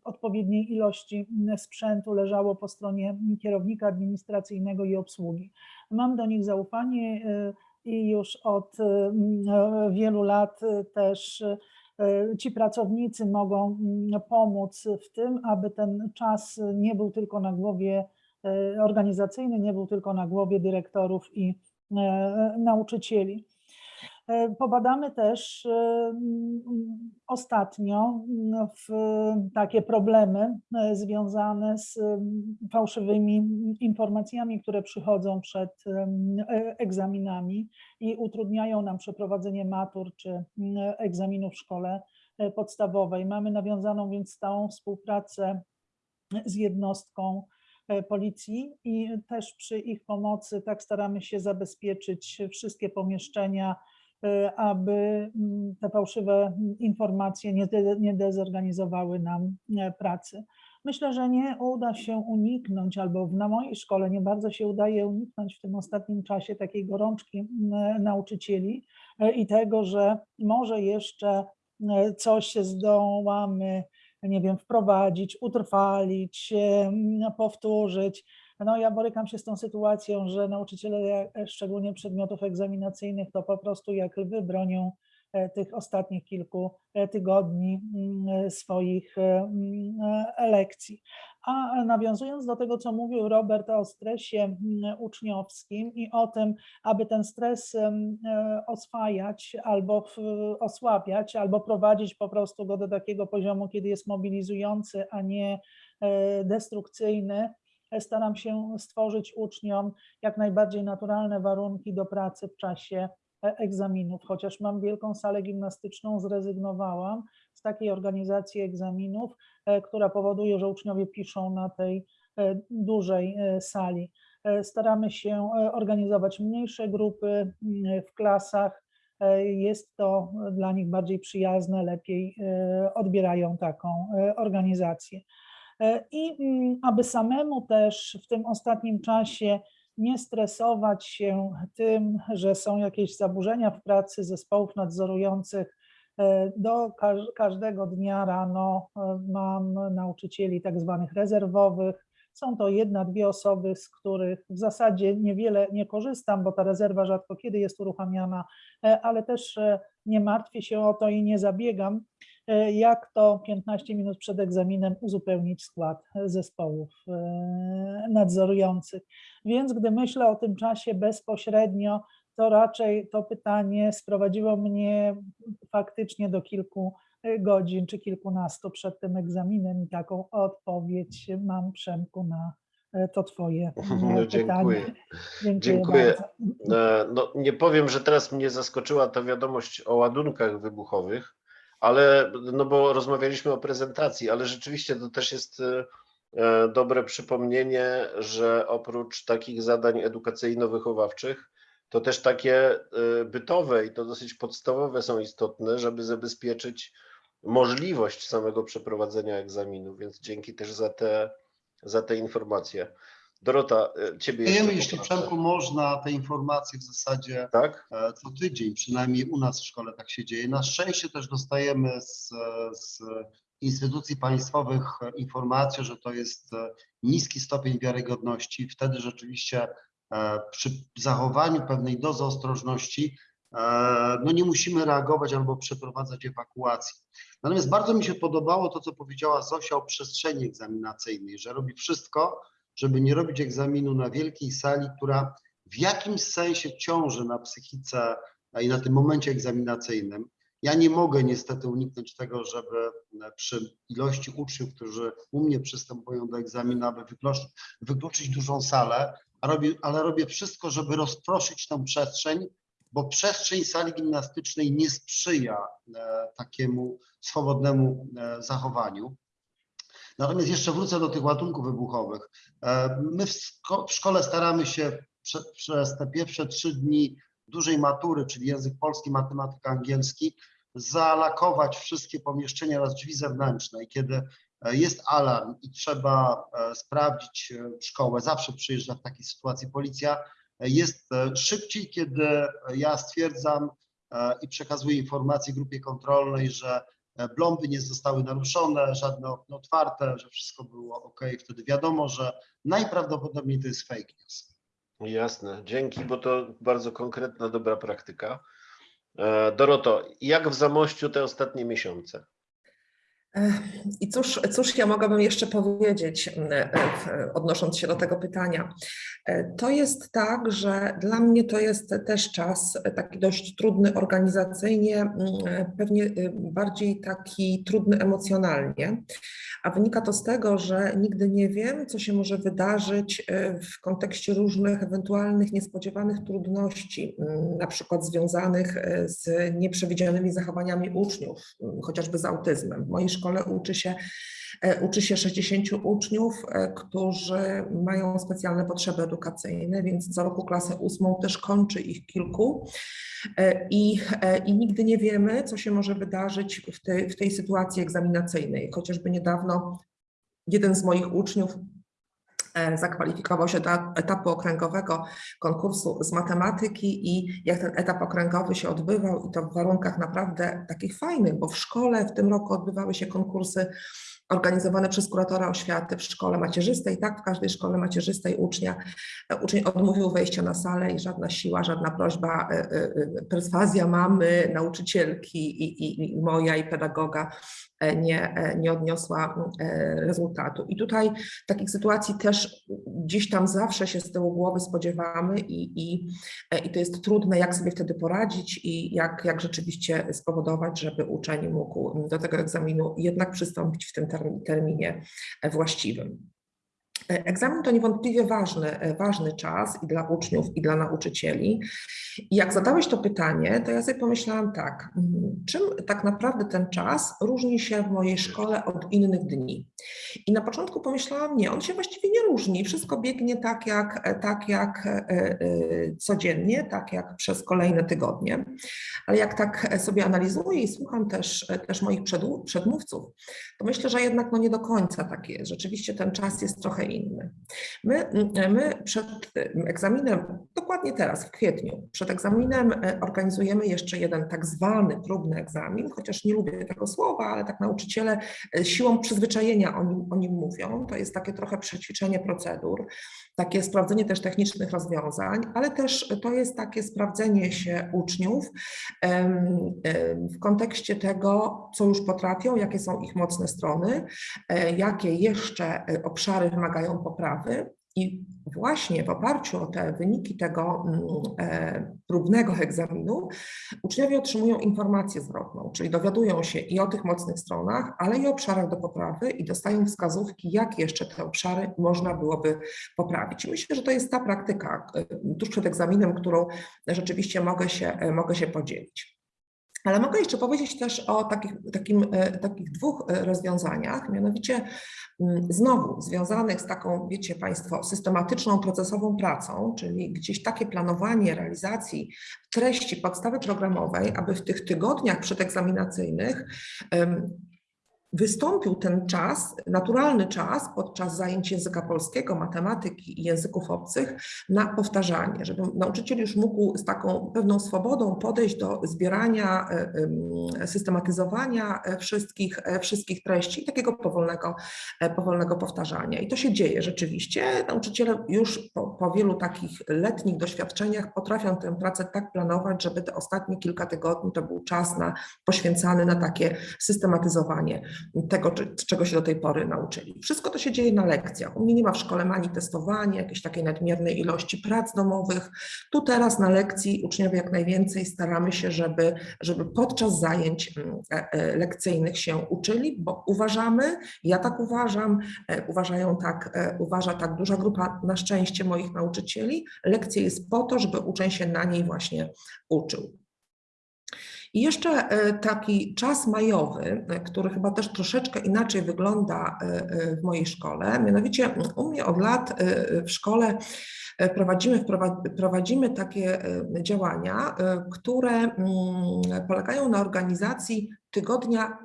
C: odpowiedniej ilości sprzętu leżało po stronie kierownika administracyjnego i obsługi. Mam do nich zaufanie e, i już od wielu lat też e, ci pracownicy mogą pomóc w tym, aby ten czas nie był tylko na głowie e, organizacyjny, nie był tylko na głowie dyrektorów i nauczycieli. E, Pobadamy też e, ostatnio w takie problemy e, związane z fałszywymi informacjami, które przychodzą przed e, egzaminami i utrudniają nam przeprowadzenie matur czy egzaminu w szkole e, podstawowej. Mamy nawiązaną więc stałą współpracę z jednostką e, policji i też przy ich pomocy tak staramy się zabezpieczyć wszystkie pomieszczenia, e, aby mm, te fałszywe mm, informacje nie, de, nie dezorganizowały nam e, pracy. Myślę, że nie uda się uniknąć, albo na mojej szkole nie bardzo się udaje uniknąć w tym ostatnim czasie takiej gorączki mm, nauczycieli e, i tego, że może jeszcze e, coś zdołamy nie wiem, wprowadzić, utrwalić, powtórzyć. No ja borykam się z tą sytuacją, że nauczyciele, e, szczególnie przedmiotów egzaminacyjnych, to po prostu jak lwy bronią tych ostatnich kilku e, tygodni mm, swoich e, mm, e, lekcji. A nawiązując do tego, co mówił Robert o stresie mm, uczniowskim i o tym, aby ten stres e, oswajać albo osłabiać, albo prowadzić po prostu go do takiego poziomu, kiedy jest mobilizujący, a nie e, destrukcyjny, e, staram się stworzyć uczniom jak najbardziej naturalne warunki do pracy w czasie e, egzaminów. Chociaż mam wielką salę gimnastyczną, zrezygnowałam z takiej organizacji egzaminów, e, która powoduje, że uczniowie piszą na tej e, dużej e, sali. E, Staramy się e, organizować mniejsze grupy w klasach. E, Jest to dla nich bardziej przyjazne, lepiej e, odbierają taką e, organizację. E, I aby samemu też w tym ostatnim czasie nie stresować się tym, że są jakieś zaburzenia w pracy zespołów nadzorujących, e, do każ- każdego dnia rano e, mam nauczycieli tak zwanych rezerwowych. Są to jedna, dwie osoby, z których w zasadzie niewiele nie korzystam, bo ta rezerwa rzadko kiedy jest uruchamiana, e, ale też nie martwię się o to i nie zabiegam, jak to 15 minut przed egzaminem uzupełnić skład zespołów nadzorujących. Więc gdy myślę o tym czasie bezpośrednio, to raczej to pytanie sprowadziło mnie faktycznie do kilku e, godzin czy kilkunastu przed tym egzaminem i taką odpowiedź mam, Przemku, na e, to Twoje e,
B: No, dziękuję.
C: pytanie. Dziękuję,
B: Dziękuję. E, No, nie powiem, że teraz mnie zaskoczyła ta wiadomość o ładunkach wybuchowych, ale no bo rozmawialiśmy o prezentacji, ale rzeczywiście to też jest dobre przypomnienie, że oprócz takich zadań edukacyjno-wychowawczych, to też takie e, bytowe i to dosyć podstawowe są istotne, żeby zabezpieczyć możliwość samego przeprowadzenia egzaminu, więc dzięki też za te, za te informacje. Dorota, e, ciebie jeszcze
E: Dajemy, jeśli. Przemku można, te informacje w zasadzie
B: Tak?
E: e, co tydzień, przynajmniej u nas w szkole tak się dzieje. Na szczęście też dostajemy z, z instytucji państwowych informację, że to jest e, niski stopień wiarygodności. Wtedy rzeczywiście e, przy zachowaniu pewnej dozy ostrożności e, no nie musimy reagować albo przeprowadzać ewakuacji. Natomiast bardzo mi się podobało to, co powiedziała Zosia o przestrzeni egzaminacyjnej, że robi wszystko, żeby nie robić egzaminu na wielkiej sali, która w jakimś sensie ciąży na psychice i na tym momencie egzaminacyjnym. Ja nie mogę niestety uniknąć tego, żeby przy ilości uczniów, którzy u mnie przystępują do egzaminu, aby wykluczyć, wykluczyć dużą salę, robię, ale robię wszystko, żeby rozproszyć tą przestrzeń, bo przestrzeń sali gimnastycznej nie sprzyja e, takiemu swobodnemu e, zachowaniu. Natomiast jeszcze wrócę do tych ładunków wybuchowych. E, My w, szko- w szkole staramy się prze, przez te pierwsze trzy dni dużej matury, czyli język polski, matematyka, angielski, zalakować wszystkie pomieszczenia oraz drzwi zewnętrzne. I kiedy e, jest alarm i trzeba e, sprawdzić e, szkołę, zawsze przyjeżdża w takiej sytuacji policja, jest szybciej, kiedy ja stwierdzam i przekazuję informację grupie kontrolnej, że blomby nie zostały naruszone, żadne okno otwarte, że wszystko było ok. Wtedy wiadomo, że najprawdopodobniej to jest fake news.
B: Jasne, dzięki, bo to bardzo konkretna, dobra praktyka. E, Doroto, jak w Zamościu te ostatnie miesiące?
D: I cóż, cóż ja mogłabym jeszcze powiedzieć, e, e, odnosząc się do tego pytania? E, To jest tak, że dla mnie to jest też czas taki dość trudny organizacyjnie, pewnie e, bardziej taki trudny emocjonalnie, a wynika to z tego, że nigdy nie wiem, co się może wydarzyć w kontekście różnych ewentualnych niespodziewanych trudności, na przykład związanych z nieprzewidzianymi zachowaniami uczniów, chociażby z autyzmem. W mojej szkole uczy się, e, uczy się 60 uczniów, e, którzy mają specjalne potrzeby edukacyjne, więc co roku klasę ósmą też kończy ich kilku. E, I, I nigdy nie wiemy, co się może wydarzyć w tej, w tej sytuacji egzaminacyjnej. Chociażby niedawno jeden z moich uczniów zakwalifikował się do etapu okręgowego konkursu z matematyki i jak ten etap okręgowy się odbywał i to w warunkach naprawdę takich fajnych, bo w szkole w tym roku odbywały się konkursy organizowane przez kuratora oświaty w szkole macierzystej. Tak, w każdej szkole macierzystej ucznia, uczeń odmówił wejścia na salę i żadna siła, żadna prośba, e, e, e, perswazja mamy, nauczycielki i, i, i moja i pedagoga e, nie, e, nie odniosła e, rezultatu. I tutaj takich sytuacji też gdzieś tam zawsze się z tyłu głowy spodziewamy i, i, e, i to jest trudne, jak sobie wtedy poradzić i jak, jak rzeczywiście spowodować, żeby uczeń mógł do tego egzaminu jednak przystąpić w tym term- terminie właściwym. E, Egzamin to niewątpliwie ważny, e, ważny czas i dla uczniów, i dla nauczycieli. I jak zadałeś to pytanie, to ja sobie pomyślałam tak, mm, czym tak naprawdę ten czas różni się w mojej szkole od innych dni? I na początku pomyślałam, nie, on się właściwie nie różni, wszystko biegnie tak jak, e, tak jak codziennie, tak jak przez kolejne tygodnie. Ale jak tak sobie analizuję i słucham też, też moich przedmówców, to myślę, że jednak no nie do końca tak jest. Rzeczywiście ten czas jest trochę inny. My, my przed egzaminem, dokładnie teraz, w kwietniu, przed egzaminem e, organizujemy jeszcze jeden tak zwany próbny egzamin, chociaż nie lubię tego słowa, ale tak nauczyciele e, siłą przyzwyczajenia o nim, o nim mówią. To jest takie trochę przećwiczenie procedur, takie sprawdzenie też technicznych rozwiązań, ale też to jest takie sprawdzenie się uczniów w kontekście tego, co już potrafią, jakie są ich mocne strony, e, jakie jeszcze e, obszary wymagają poprawy. I właśnie w oparciu o te wyniki tego mm, e, próbnego egzaminu uczniowie otrzymują informację zwrotną, czyli dowiadują się i o tych mocnych stronach, ale i o obszarach do poprawy i dostają wskazówki, jak jeszcze te obszary można byłoby poprawić. I myślę, że to jest ta praktyka e, tuż przed egzaminem, którą rzeczywiście mogę się, e, mogę się podzielić. Ale mogę jeszcze powiedzieć też o takich, takim, e, takich dwóch e, rozwiązaniach, mianowicie mm, znowu związanych z taką, wiecie Państwo, systematyczną, procesową pracą, czyli gdzieś takie planowanie realizacji treści podstawy programowej, aby w tych tygodniach przedegzaminacyjnych wystąpił ten czas, naturalny czas podczas zajęć języka polskiego, matematyki i języków obcych na powtarzanie, żeby nauczyciel już mógł z taką pewną swobodą podejść do zbierania, e, em, systematyzowania e, wszystkich, e, wszystkich treści takiego powolnego, powolnego powtarzania. I to się dzieje rzeczywiście. Nauczyciele już po, po wielu takich letnich doświadczeniach potrafią tę pracę tak planować, żeby te ostatnie kilka tygodni to był czas na, poświęcany na takie systematyzowanie. Tego, czego się do tej pory nauczyli. Wszystko to się dzieje na lekcjach. U mnie nie ma w szkole manifestowania, jakiejś takiej nadmiernej ilości prac domowych. Tu teraz na lekcji uczniowie jak najwięcej staramy się, żeby, żeby podczas zajęć mm, e, e, lekcyjnych się uczyli, bo uważamy, ja tak uważam, e, uważają tak, uważa tak duża grupa na szczęście moich nauczycieli. Lekcja jest po to, żeby uczeń się na niej właśnie uczył. I jeszcze e, taki czas majowy, e, który chyba też troszeczkę inaczej wygląda e, w mojej szkole. Mianowicie u mnie od lat w szkole prowadzimy, prowadzimy takie działania, które mm, polegają na organizacji tygodnia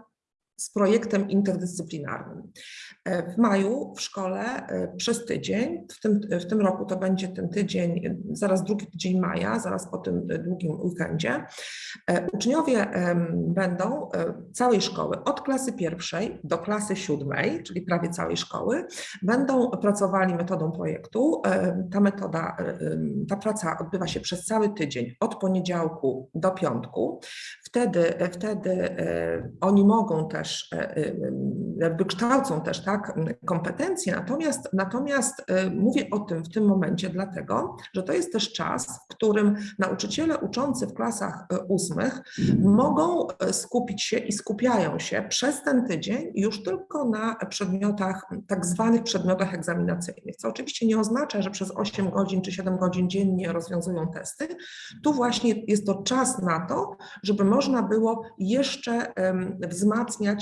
D: z projektem interdyscyplinarnym. E, W maju w szkole e, przez tydzień, w tym, w tym roku to będzie ten tydzień, e, zaraz drugi tydzień maja, zaraz po tym długim weekendzie, uczniowie będą całej szkoły, od klasy pierwszej do klasy siódmej, czyli prawie całej szkoły, będą pracowali metodą projektu. Ta metoda, ta praca odbywa się przez cały tydzień, od poniedziałku do piątku. Wtedy, wtedy oni mogą też, e, e, jakby kształcą też tak kompetencje, natomiast, natomiast e, mówię o tym w tym momencie dlatego, że to jest też czas, w którym nauczyciele uczący w klasach ósmych mogą skupić się i skupiają się przez ten tydzień już tylko na przedmiotach, tak zwanych przedmiotach egzaminacyjnych, co oczywiście nie oznacza, że przez 8 godzin czy 7 godzin dziennie rozwiązują testy. Tu właśnie jest to czas na to, żeby można było jeszcze em,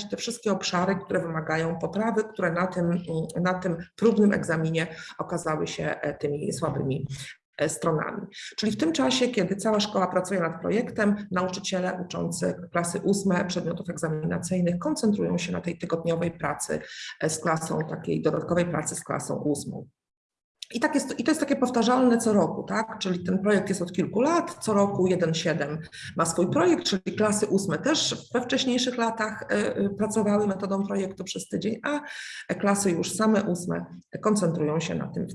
D: te wszystkie obszary, które wymagają poprawy, które na tym, na tym próbnym egzaminie okazały się e, tymi słabymi e, stronami. Czyli w tym czasie, kiedy cała szkoła pracuje nad projektem, nauczyciele uczący klasy ósme przedmiotów egzaminacyjnych koncentrują się na tej tygodniowej pracy e, z klasą, takiej dodatkowej pracy z klasą ósmą. I, tak jest, I to jest takie powtarzalne co roku, tak? Czyli ten projekt jest od kilku lat, co roku 1.7 ma swój projekt, czyli klasy ósme też we wcześniejszych latach e, e, pracowały metodą projektu przez tydzień, a klasy już same ósme koncentrują się na tym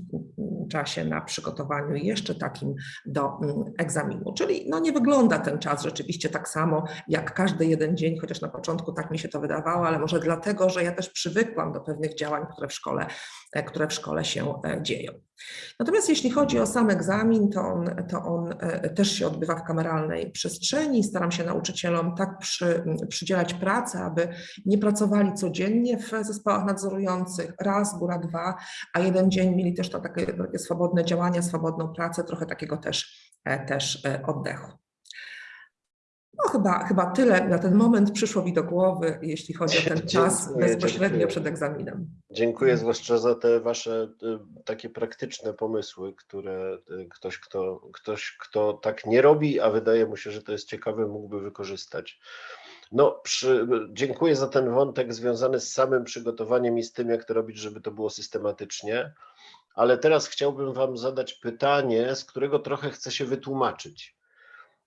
D: czasie, na przygotowaniu jeszcze takim do mm, egzaminu. Czyli no nie wygląda ten czas rzeczywiście tak samo jak każdy jeden dzień, chociaż na początku tak mi się to wydawało, ale może dlatego, że ja też przywykłam do pewnych działań, które w szkole, e, które w szkole się e, dzieją. Natomiast jeśli chodzi o sam egzamin, to on, to on e, też się odbywa w kameralnej przestrzeni. Staram się nauczycielom tak przy, przydzielać pracę, aby nie pracowali codziennie w zespołach nadzorujących, raz, góra dwa, a jeden dzień mieli też to takie, takie swobodne działania, swobodną pracę, trochę takiego też, e, też e, oddechu. No chyba, chyba tyle na ten moment przyszło mi do głowy, jeśli chodzi o ten czas
B: Dziękuję,
D: bezpośrednio
B: dziękuję.
D: przed egzaminem.
B: Dziękuję zwłaszcza za te wasze y, takie praktyczne pomysły, które y, ktoś kto, ktoś, kto tak nie robi, a wydaje mu się, że to jest ciekawe, mógłby wykorzystać. No, przy, dziękuję za ten wątek związany z samym przygotowaniem i z tym, jak to robić, żeby to było systematycznie. Ale teraz chciałbym Wam zadać pytanie, z którego trochę chcę się wytłumaczyć.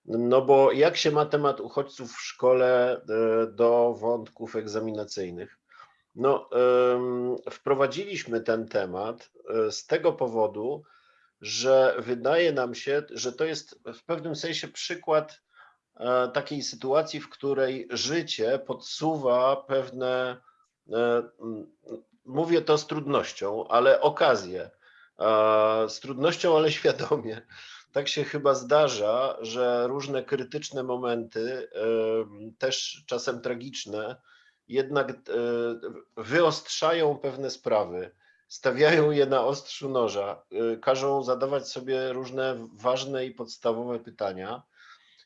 B: No bo jak się ma temat uchodźców w szkole y, do wątków egzaminacyjnych? No, wprowadziliśmy ten temat y, z tego powodu, że wydaje nam się, że to jest w pewnym sensie przykład e, takiej sytuacji, w której życie podsuwa pewne, e, mówię to z trudnością, ale okazje. E, Z trudnością, ale świadomie. Tak się chyba zdarza, że różne krytyczne momenty, też czasem tragiczne, jednak e, wyostrzają pewne sprawy, stawiają je na ostrzu noża, e, każą zadawać sobie różne ważne i podstawowe pytania.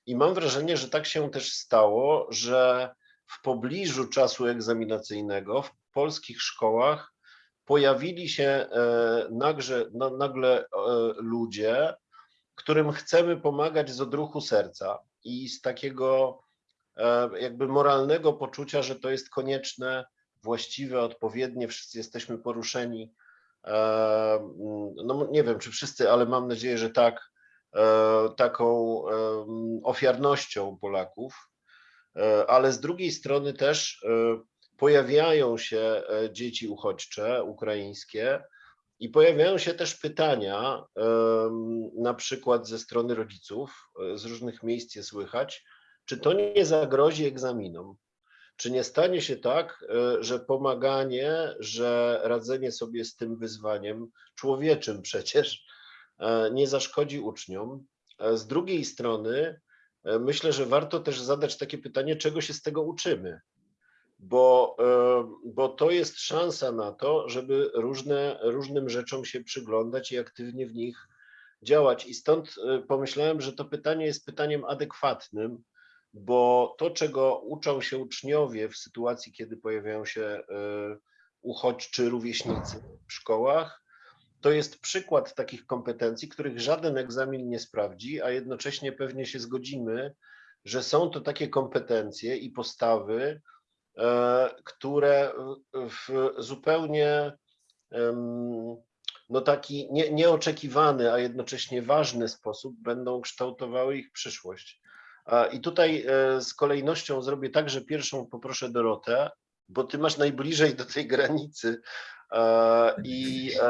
B: I mam wrażenie, że tak się też stało, że w pobliżu czasu egzaminacyjnego w polskich szkołach pojawili się e, nagle, nagle ludzie, którym chcemy pomagać z odruchu serca i z takiego e, jakby moralnego poczucia, że to jest konieczne, właściwe, odpowiednie, wszyscy jesteśmy poruszeni. e, No nie wiem, czy wszyscy, ale mam nadzieję, że tak, e, taką ofiarnością Polaków, ale z drugiej strony też pojawiają się dzieci uchodźcze ukraińskie i pojawiają się też pytania, na przykład ze strony rodziców, e, z różnych miejsc je słychać, czy to nie zagrozi egzaminom. Czy nie stanie się tak, e, że pomaganie, że radzenie sobie z tym wyzwaniem, człowieczym przecież, e, nie zaszkodzi uczniom? Z drugiej strony, myślę, że warto też zadać takie pytanie, czego się z tego uczymy? Bo, e, bo to jest szansa na to, żeby różne, różnym rzeczom się przyglądać i aktywnie w nich działać. I stąd e, pomyślałem, że to pytanie jest pytaniem adekwatnym, bo to, czego uczą się uczniowie w sytuacji, kiedy pojawiają się e, uchodźczy rówieśnicy w szkołach, to jest przykład takich kompetencji, których żaden egzamin nie sprawdzi, a jednocześnie pewnie się zgodzimy, że są to takie kompetencje i postawy, które w- zupełnie no taki nie, nieoczekiwany, a jednocześnie ważny sposób będą kształtowały ich przyszłość. I tutaj e, z kolejnością zrobię tak, że pierwszą poproszę Dorotę, bo ty masz najbliżej do tej granicy. E, I e,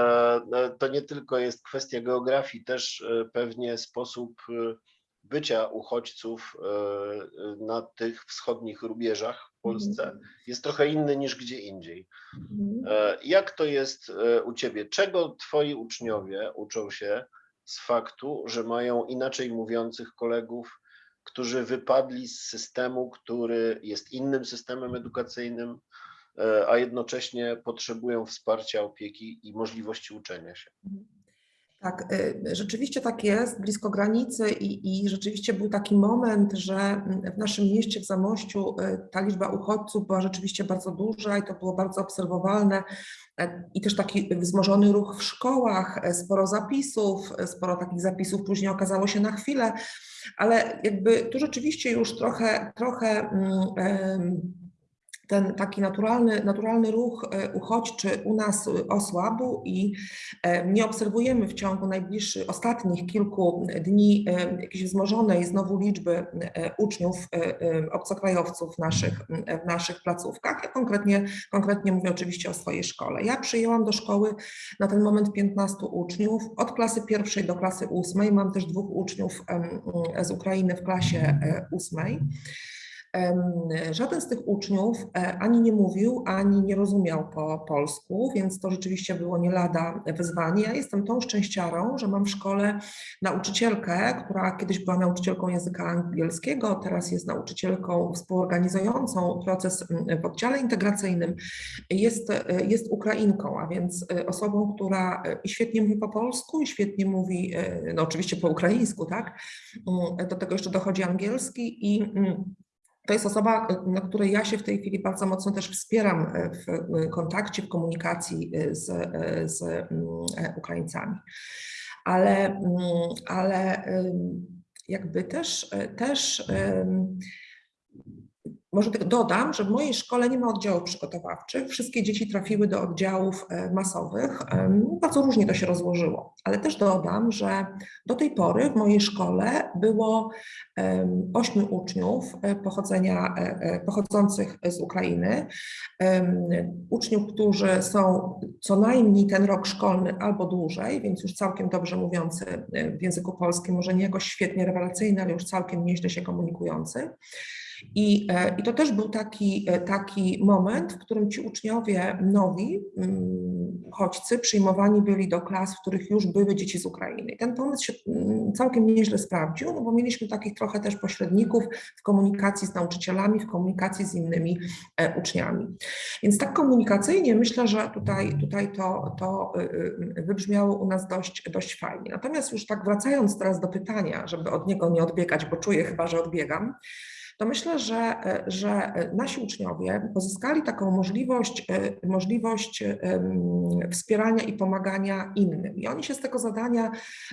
B: e, to nie tylko jest kwestia geografii, też e, pewnie sposób e, bycia uchodźców e, e, na tych wschodnich rubieżach w Polsce jest trochę inny niż gdzie indziej.
D: Mhm.
B: E, Jak to jest e, u Ciebie? Czego Twoi uczniowie uczą się z faktu, że mają inaczej mówiących kolegów, którzy wypadli z systemu, który jest innym systemem edukacyjnym, e, a jednocześnie potrzebują wsparcia, opieki i możliwości uczenia się?
D: Tak, y, rzeczywiście tak jest, blisko granicy i, i rzeczywiście był taki moment, że mm, w naszym mieście, w Zamościu, y, ta liczba uchodźców była rzeczywiście bardzo duża i to było bardzo obserwowalne. E, i też taki wzmożony ruch w szkołach, e, sporo zapisów, e, sporo takich zapisów później okazało się na chwilę, ale jakby tu rzeczywiście już trochę, trochę em, ten taki naturalny, naturalny ruch e, uchodźczy u nas osłabł i e, nie obserwujemy w ciągu najbliższych, ostatnich kilku dni e, jakiejś wzmożonej znowu liczby uczniów obcokrajowców w naszych, w naszych placówkach. Ja konkretnie, konkretnie mówię oczywiście o swojej szkole. Ja przyjęłam do szkoły na ten moment 15 uczniów, od klasy pierwszej do klasy ósmej. Mam też dwóch uczniów z Ukrainy w klasie ósmej. Żaden z tych uczniów e, ani nie mówił, ani nie rozumiał po polsku, więc to rzeczywiście było nie lada wyzwanie. Ja jestem tą szczęściarą, że mam w szkole nauczycielkę, która kiedyś była nauczycielką języka angielskiego, teraz jest nauczycielką współorganizującą proces mm, w oddziale integracyjnym. Jest, e, jest Ukrainką, a więc e, osobą, która świetnie mówi po polsku, i świetnie mówi, no oczywiście po ukraińsku, tak? Mm, Do tego jeszcze dochodzi angielski i mm, to jest osoba, e, na której ja się w tej chwili bardzo mocno też wspieram e, w e, kontakcie, w komunikacji z, z mm, Ukraińcami. Ale, mm, ale jakby też, też może tylko dodam, że w mojej szkole nie ma oddziałów przygotowawczych. Wszystkie dzieci trafiły do oddziałów e, masowych. Em, Bardzo różnie to się rozłożyło, ale też dodam, że do tej pory w mojej szkole było ośmiu uczniów e, pochodzenia, e, pochodzących z Ukrainy. Uczniów, którzy są co najmniej ten rok szkolny albo dłużej, więc już całkiem dobrze mówiący w języku polskim, może nie jakoś świetnie rewelacyjny, ale już całkiem nieźle się komunikujący. I, e, I to też był taki, e, taki moment, w którym ci uczniowie nowi, mm, uchodźcy, przyjmowani byli do klas, w których już były dzieci z Ukrainy. I ten pomysł się mm, całkiem nieźle sprawdził, no bo mieliśmy takich trochę też pośredników w komunikacji z nauczycielami, w komunikacji z innymi e, uczniami. Więc tak komunikacyjnie myślę, że tutaj, tutaj to, to y, y, wybrzmiało u nas dość, dość fajnie. Natomiast już tak wracając teraz do pytania, żeby od niego nie odbiegać, bo czuję chyba, że odbiegam, to myślę, że, e, że nasi uczniowie pozyskali taką możliwość, e, możliwość wspierania i pomagania innym. I oni się z tego zadania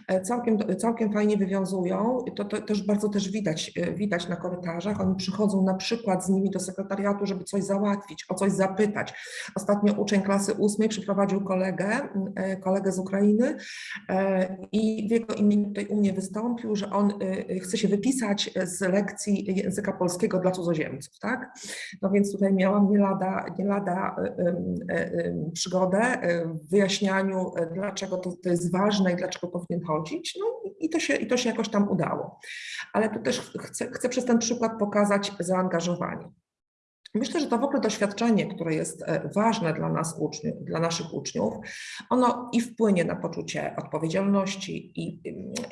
D: e, całkiem, całkiem fajnie wywiązują. To, to też bardzo też widać, e, widać na korytarzach. Oni przychodzą na przykład z nimi do sekretariatu, żeby coś załatwić, o coś zapytać. Ostatnio uczeń klasy ósmej przyprowadził kolegę, e, kolegę z Ukrainy e, i w jego imieniu tutaj u mnie wystąpił, że on e, chce się wypisać z lekcji języka polskiego dla cudzoziemców, tak? No więc tutaj miałam nie lada, nie lada e, em, przygodę e, w wyjaśnianiu, dlaczego to, to jest ważne i dlaczego powinien chodzić, no i to się, i to się jakoś tam udało. Ale tu też chcę, chcę przez ten przykład pokazać zaangażowanie. Myślę, że to w ogóle doświadczenie, które jest e, ważne dla nas, uczniów, dla naszych uczniów, ono i wpłynie na poczucie odpowiedzialności i,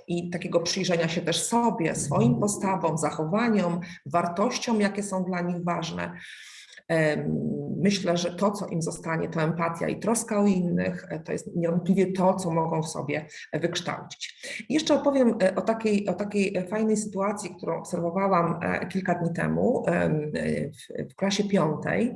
D: i takiego przyjrzenia się też sobie, swoim postawom, zachowaniom, wartościom, jakie są dla nich ważne. Myślę, że to, co im zostanie, to empatia i troska o innych, e, to jest niewątpliwie to, co mogą w sobie wykształcić. I jeszcze opowiem e, o takiej, o takiej e, fajnej sytuacji, którą obserwowałam e, kilka dni temu em, e, w, w klasie piątej.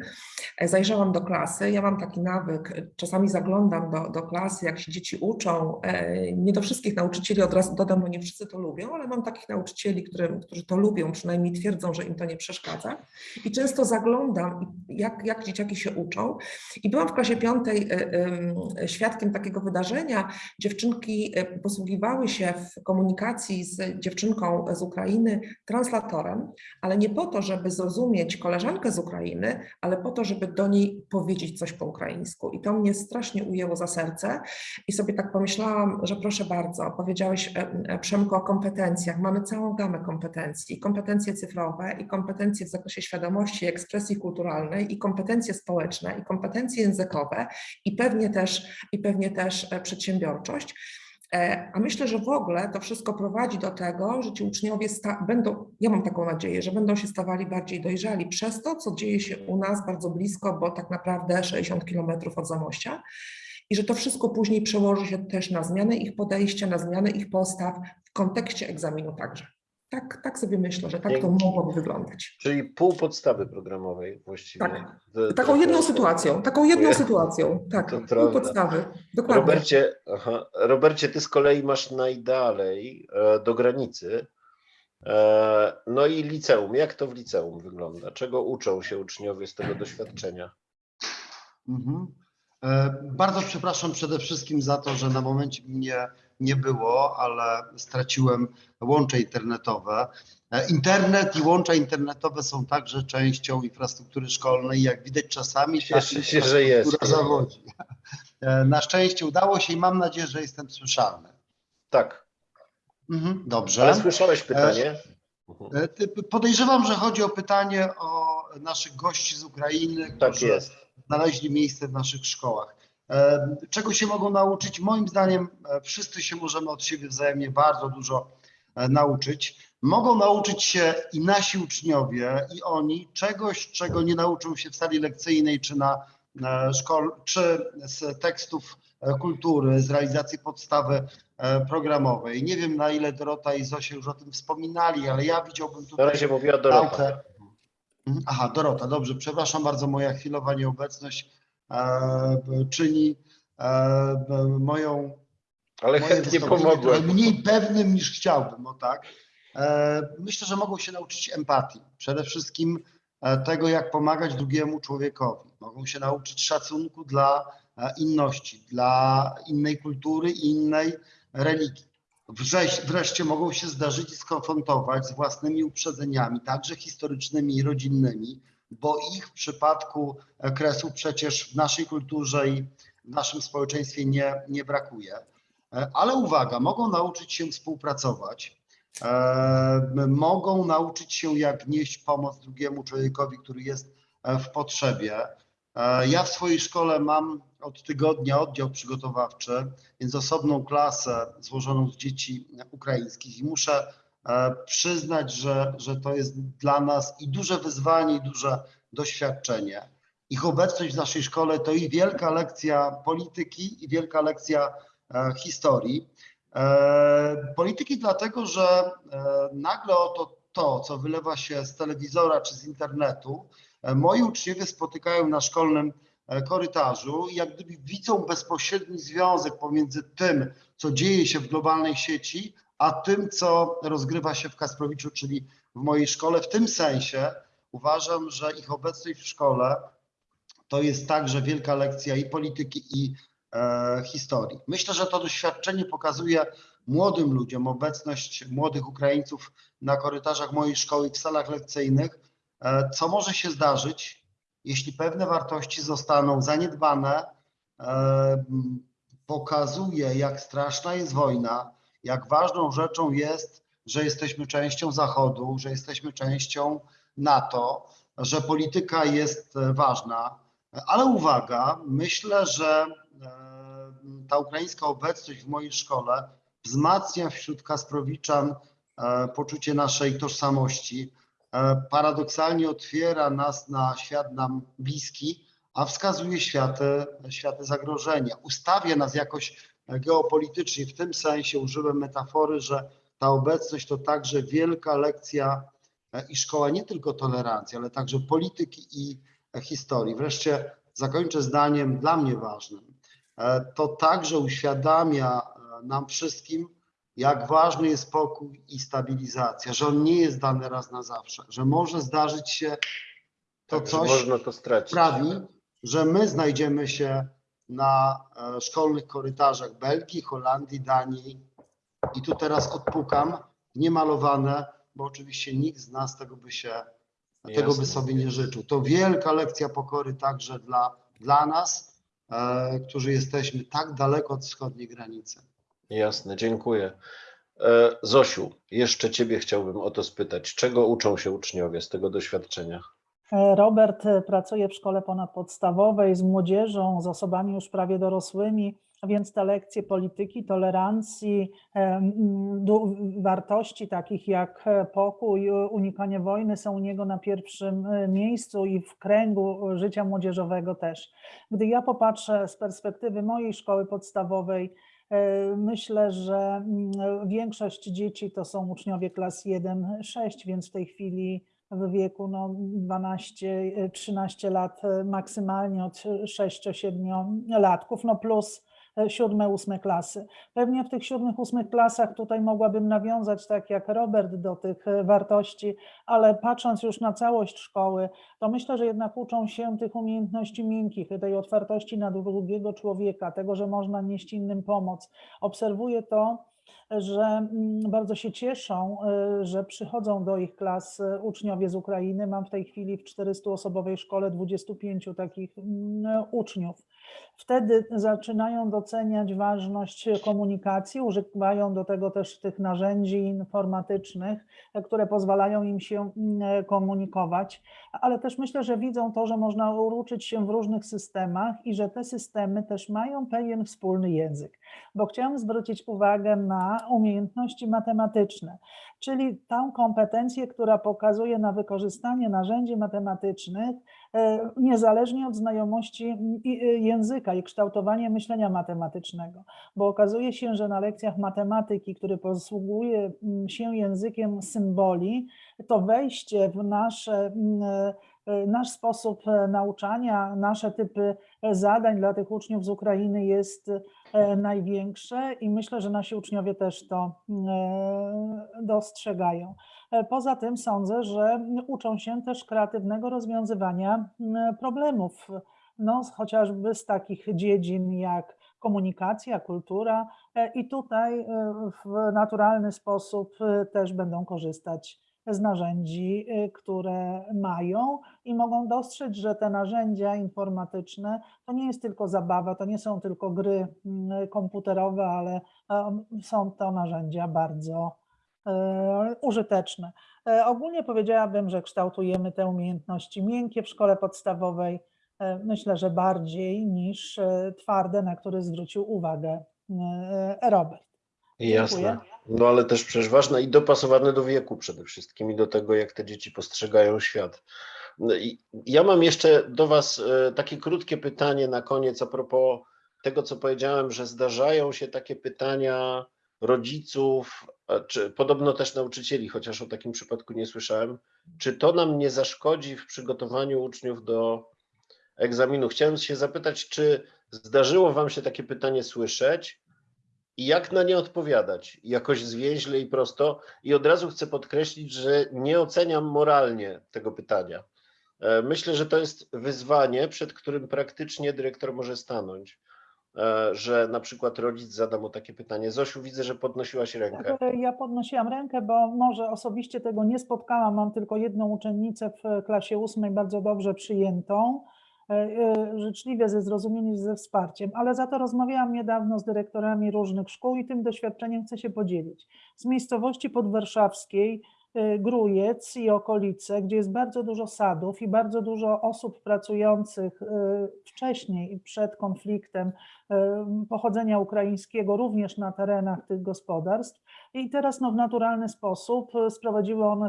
D: E, Zajrzałam do klasy. Ja mam taki nawyk, e, czasami zaglądam do, do klasy, jak się dzieci uczą. E, Nie do wszystkich nauczycieli od razu dodam, bo nie wszyscy to lubią, ale mam takich nauczycieli, którym, którzy to lubią, przynajmniej twierdzą, że im to nie przeszkadza. I często zaglądam, jak, jak dzieciaki się uczą. I byłam w klasie piątej e, em, świadkiem takiego wydarzenia. Dziewczynki e, posługiwały się w komunikacji z dziewczynką z Ukrainy translatorem, ale nie po to, żeby zrozumieć koleżankę z Ukrainy, ale po to, żeby do niej powiedzieć coś po ukraińsku. I to mnie strasznie ujęło za serce i sobie tak pomyślałam, że proszę bardzo, powiedziałeś e, Przemku o kompetencjach. Mamy całą gamę kompetencji, kompetencje cyfrowe, i kompetencje w zakresie świadomości, ekspresji i kompetencje społeczne, i kompetencje językowe, i pewnie też, i pewnie też e, przedsiębiorczość. E, A myślę, że w ogóle to wszystko prowadzi do tego, że ci uczniowie będą, ja mam taką nadzieję, że będą się stawali bardziej dojrzali przez to, co dzieje się u nas bardzo blisko, bo tak naprawdę 60 kilometrów od Zamościa. I że to wszystko później przełoży się też na zmianę ich podejścia, na zmianę ich postaw w kontekście egzaminu także. Tak, tak sobie myślę, że tak to mogłoby wyglądać.
B: Czyli pół podstawy programowej właściwie.
D: Tak.
B: To-
D: Taką
B: to-
D: jedną
B: to-
D: sytuacją, taką jedną sytuacją, tak,
B: To
D: pół
B: prawda.
D: podstawy, dokładnie.
B: Robercie, aha, Robercie, ty z kolei masz najdalej e, do granicy. E, no i liceum. Jak to w liceum wygląda? Czego uczą się uczniowie z tego doświadczenia?
E: Mhm. E, Bardzo przepraszam przede wszystkim za to, że na momencie mnie nie było, ale straciłem łącze internetowe. E, Internet i łącza internetowe są także częścią infrastruktury szkolnej. Jak widać czasami
B: Cieszę się, że jest.
E: zawodzi. E, Na szczęście udało się i mam nadzieję, że jestem słyszalny.
B: Tak,
E: Mhm, Dobrze.
B: ale słyszałeś pytanie?
E: E, Podejrzewam, że chodzi o pytanie o naszych gości z Ukrainy,
B: Tak
E: którzy
B: jest.
E: znaleźli miejsce w naszych szkołach. Czego się mogą nauczyć? Moim zdaniem e, wszyscy się możemy od siebie wzajemnie bardzo dużo e, nauczyć. Mogą nauczyć się i nasi uczniowie, i oni czegoś, czego nie nauczą się w sali lekcyjnej, czy na e, szkol, czy z tekstów kultury, z realizacji podstawy programowej. Nie wiem, na ile Dorota i Zosia już o tym wspominali, ale ja widziałbym
B: Na
E: tutaj
B: razie mówiła Dorota.
E: naukę. Mhm, Aha, Dorota, dobrze, przepraszam bardzo, moja chwilowa nieobecność czyni e, moją
B: Ale chętnie pomogłem.
E: mniej pewnym niż chciałbym, o tak. E, Myślę, że mogą się nauczyć empatii. Przede wszystkim e, tego, jak pomagać drugiemu człowiekowi. Mogą się nauczyć szacunku dla e, inności, dla innej kultury i innej religii. Wrześ- Wreszcie mogą się zdarzyć i skonfrontować z własnymi uprzedzeniami, także historycznymi i rodzinnymi, bo ich w przypadku kresu przecież w naszej kulturze i w naszym społeczeństwie nie, nie brakuje. Ale uwaga, mogą nauczyć się współpracować, e, mogą nauczyć się, jak nieść pomoc drugiemu człowiekowi, który jest e, w potrzebie. E, Ja w swojej szkole mam od tygodnia oddział przygotowawczy, więc osobną klasę złożoną z dzieci ukraińskich i muszę przyznać, że, że to jest dla nas i duże wyzwanie, i duże doświadczenie. Ich obecność w naszej szkole to i wielka lekcja polityki, i wielka lekcja e, historii. E, Polityki dlatego, że e, nagle oto to, co wylewa się z telewizora czy z internetu, e, moi uczniowie spotykają na szkolnym e, korytarzu i jak gdyby widzą bezpośredni związek pomiędzy tym, co dzieje się w globalnej sieci, a tym, co rozgrywa się w Kasprowiczu, czyli w mojej szkole. W tym sensie uważam, że ich obecność w szkole to jest także wielka lekcja i polityki, i e, historii. Myślę, że to doświadczenie pokazuje młodym ludziom, obecność młodych Ukraińców na korytarzach mojej szkoły i w salach lekcyjnych, e, co może się zdarzyć, jeśli pewne wartości zostaną zaniedbane. E, pokazuje, jak straszna jest wojna, jak ważną rzeczą jest, że jesteśmy częścią Zachodu, że jesteśmy częścią NATO, że polityka jest e, ważna, ale uwaga, myślę, że e, ta ukraińska obecność w mojej szkole wzmacnia wśród Kasprowiczan e, poczucie naszej tożsamości. Paradoksalnie otwiera nas na świat nam bliski, a wskazuje światy, światy zagrożenia. Ustawia nas jakoś geopolitycznie. W tym sensie użyłem metafory, że ta obecność to także wielka lekcja e, i szkoła nie tylko tolerancji, ale także polityki i e, historii. Wreszcie zakończę zdaniem dla mnie ważnym. E, To także uświadamia nam wszystkim, jak ważny jest pokój i stabilizacja, że on nie jest dany raz na zawsze, że może zdarzyć się to
B: Tak,
E: coś,
B: można to stracić.
E: sprawi, że my znajdziemy się na e, szkolnych korytarzach Belgii, Holandii, Danii. I tu teraz odpukam, niemalowane, bo oczywiście nikt z nas tego by się, tego
B: Jasne.
E: by sobie nie życzył. To wielka lekcja pokory także dla, dla nas, e, którzy jesteśmy tak daleko od wschodniej granicy.
B: Jasne, dziękuję. E, Zosiu, jeszcze Ciebie chciałbym o to spytać. Czego uczą się uczniowie z tego doświadczenia?
C: E, Robert e, pracuje w szkole ponadpodstawowej z młodzieżą, z osobami już prawie dorosłymi, więc te lekcje polityki, tolerancji, e, wartości takich jak pokój, unikanie wojny są u niego na pierwszym miejscu i w kręgu życia młodzieżowego też. Gdy ja popatrzę z perspektywy mojej szkoły podstawowej, myślę, że większość dzieci to są uczniowie klas 1-6, więc w tej chwili w wieku no, 12-13 lat e, maksymalnie od 6-7 latków, no plus e, siódme, ósme klasy. Pewnie w tych siódmych, ósmych klasach tutaj mogłabym nawiązać, tak jak Robert, do tych e, wartości, ale patrząc już na całość szkoły, to myślę, że jednak uczą się tych umiejętności miękkich, tej otwartości na drugiego człowieka, tego, że można nieść innym pomoc. Obserwuję to, że mm, bardzo się cieszą, y, że przychodzą do ich klas y, uczniowie z Ukrainy. Mam w tej chwili w 400-osobowej szkole 25 takich mm, uczniów. Wtedy zaczynają doceniać ważność komunikacji, używają do tego też tych narzędzi informatycznych, które pozwalają im się mm, komunikować, ale też myślę, że widzą to, że można uczyć się w różnych systemach i że te systemy też mają pewien wspólny język. Bo chciałam zwrócić uwagę na umiejętności matematyczne, czyli tą kompetencję, która pokazuje na wykorzystanie narzędzi matematycznych, niezależnie od znajomości y, języka i kształtowania myślenia matematycznego, bo okazuje się, że na lekcjach matematyki, który posługuje się językiem symboli, to wejście w nasze mm, e, nasz sposób e, nauczania, nasze typy e, zadań dla tych uczniów z Ukrainy jest e, największe i myślę, że nasi uczniowie też to e, dostrzegają. E, Poza tym sądzę, że uczą się też kreatywnego rozwiązywania problemów, no, chociażby z takich dziedzin jak komunikacja, kultura e, i tutaj e, w naturalny sposób też będą korzystać z narzędzi, które mają i mogą dostrzec, że te narzędzia informatyczne to nie jest tylko zabawa, to nie są tylko gry komputerowe, ale są to narzędzia bardzo użyteczne. E, Ogólnie powiedziałabym, że kształtujemy te umiejętności miękkie w szkole podstawowej, e, myślę, że bardziej niż e, twarde, na które zwrócił uwagę e, Robert.
B: Jasne.
C: Dziękuję.
B: No ale też przecież ważne i dopasowane do wieku przede wszystkim i do tego, jak te dzieci postrzegają świat. No ja mam jeszcze do Was e, takie krótkie pytanie na koniec a propos tego, co powiedziałem, że zdarzają się takie pytania rodziców, a czy podobno też nauczycieli, chociaż o takim przypadku nie słyszałem. Czy to nam nie zaszkodzi w przygotowaniu uczniów do egzaminu? Chciałem się zapytać, czy zdarzyło Wam się takie pytanie słyszeć? i jak na nie odpowiadać, jakoś zwięźle i prosto. I od razu chcę podkreślić, że nie oceniam moralnie tego pytania. E, Myślę, że to jest wyzwanie, przed którym praktycznie dyrektor może stanąć, e, że na przykład rodzic zada mu takie pytanie. Zosiu, widzę, że podnosiłaś rękę.
C: Tak, Ja podnosiłam rękę, bo może osobiście tego nie spotkałam. Mam tylko jedną uczennicę w klasie ósmej, bardzo dobrze przyjętą, e, e, życzliwie, ze zrozumieniem, ze wsparciem, ale za to rozmawiałam niedawno z dyrektorami różnych szkół i tym doświadczeniem chcę się podzielić. Z miejscowości podwarszawskiej Grójec i okolice, gdzie jest bardzo dużo sadów i bardzo dużo osób pracujących y, wcześniej przed konfliktem y, pochodzenia ukraińskiego, również na terenach tych gospodarstw. I teraz no, w naturalny sposób sprowadziły one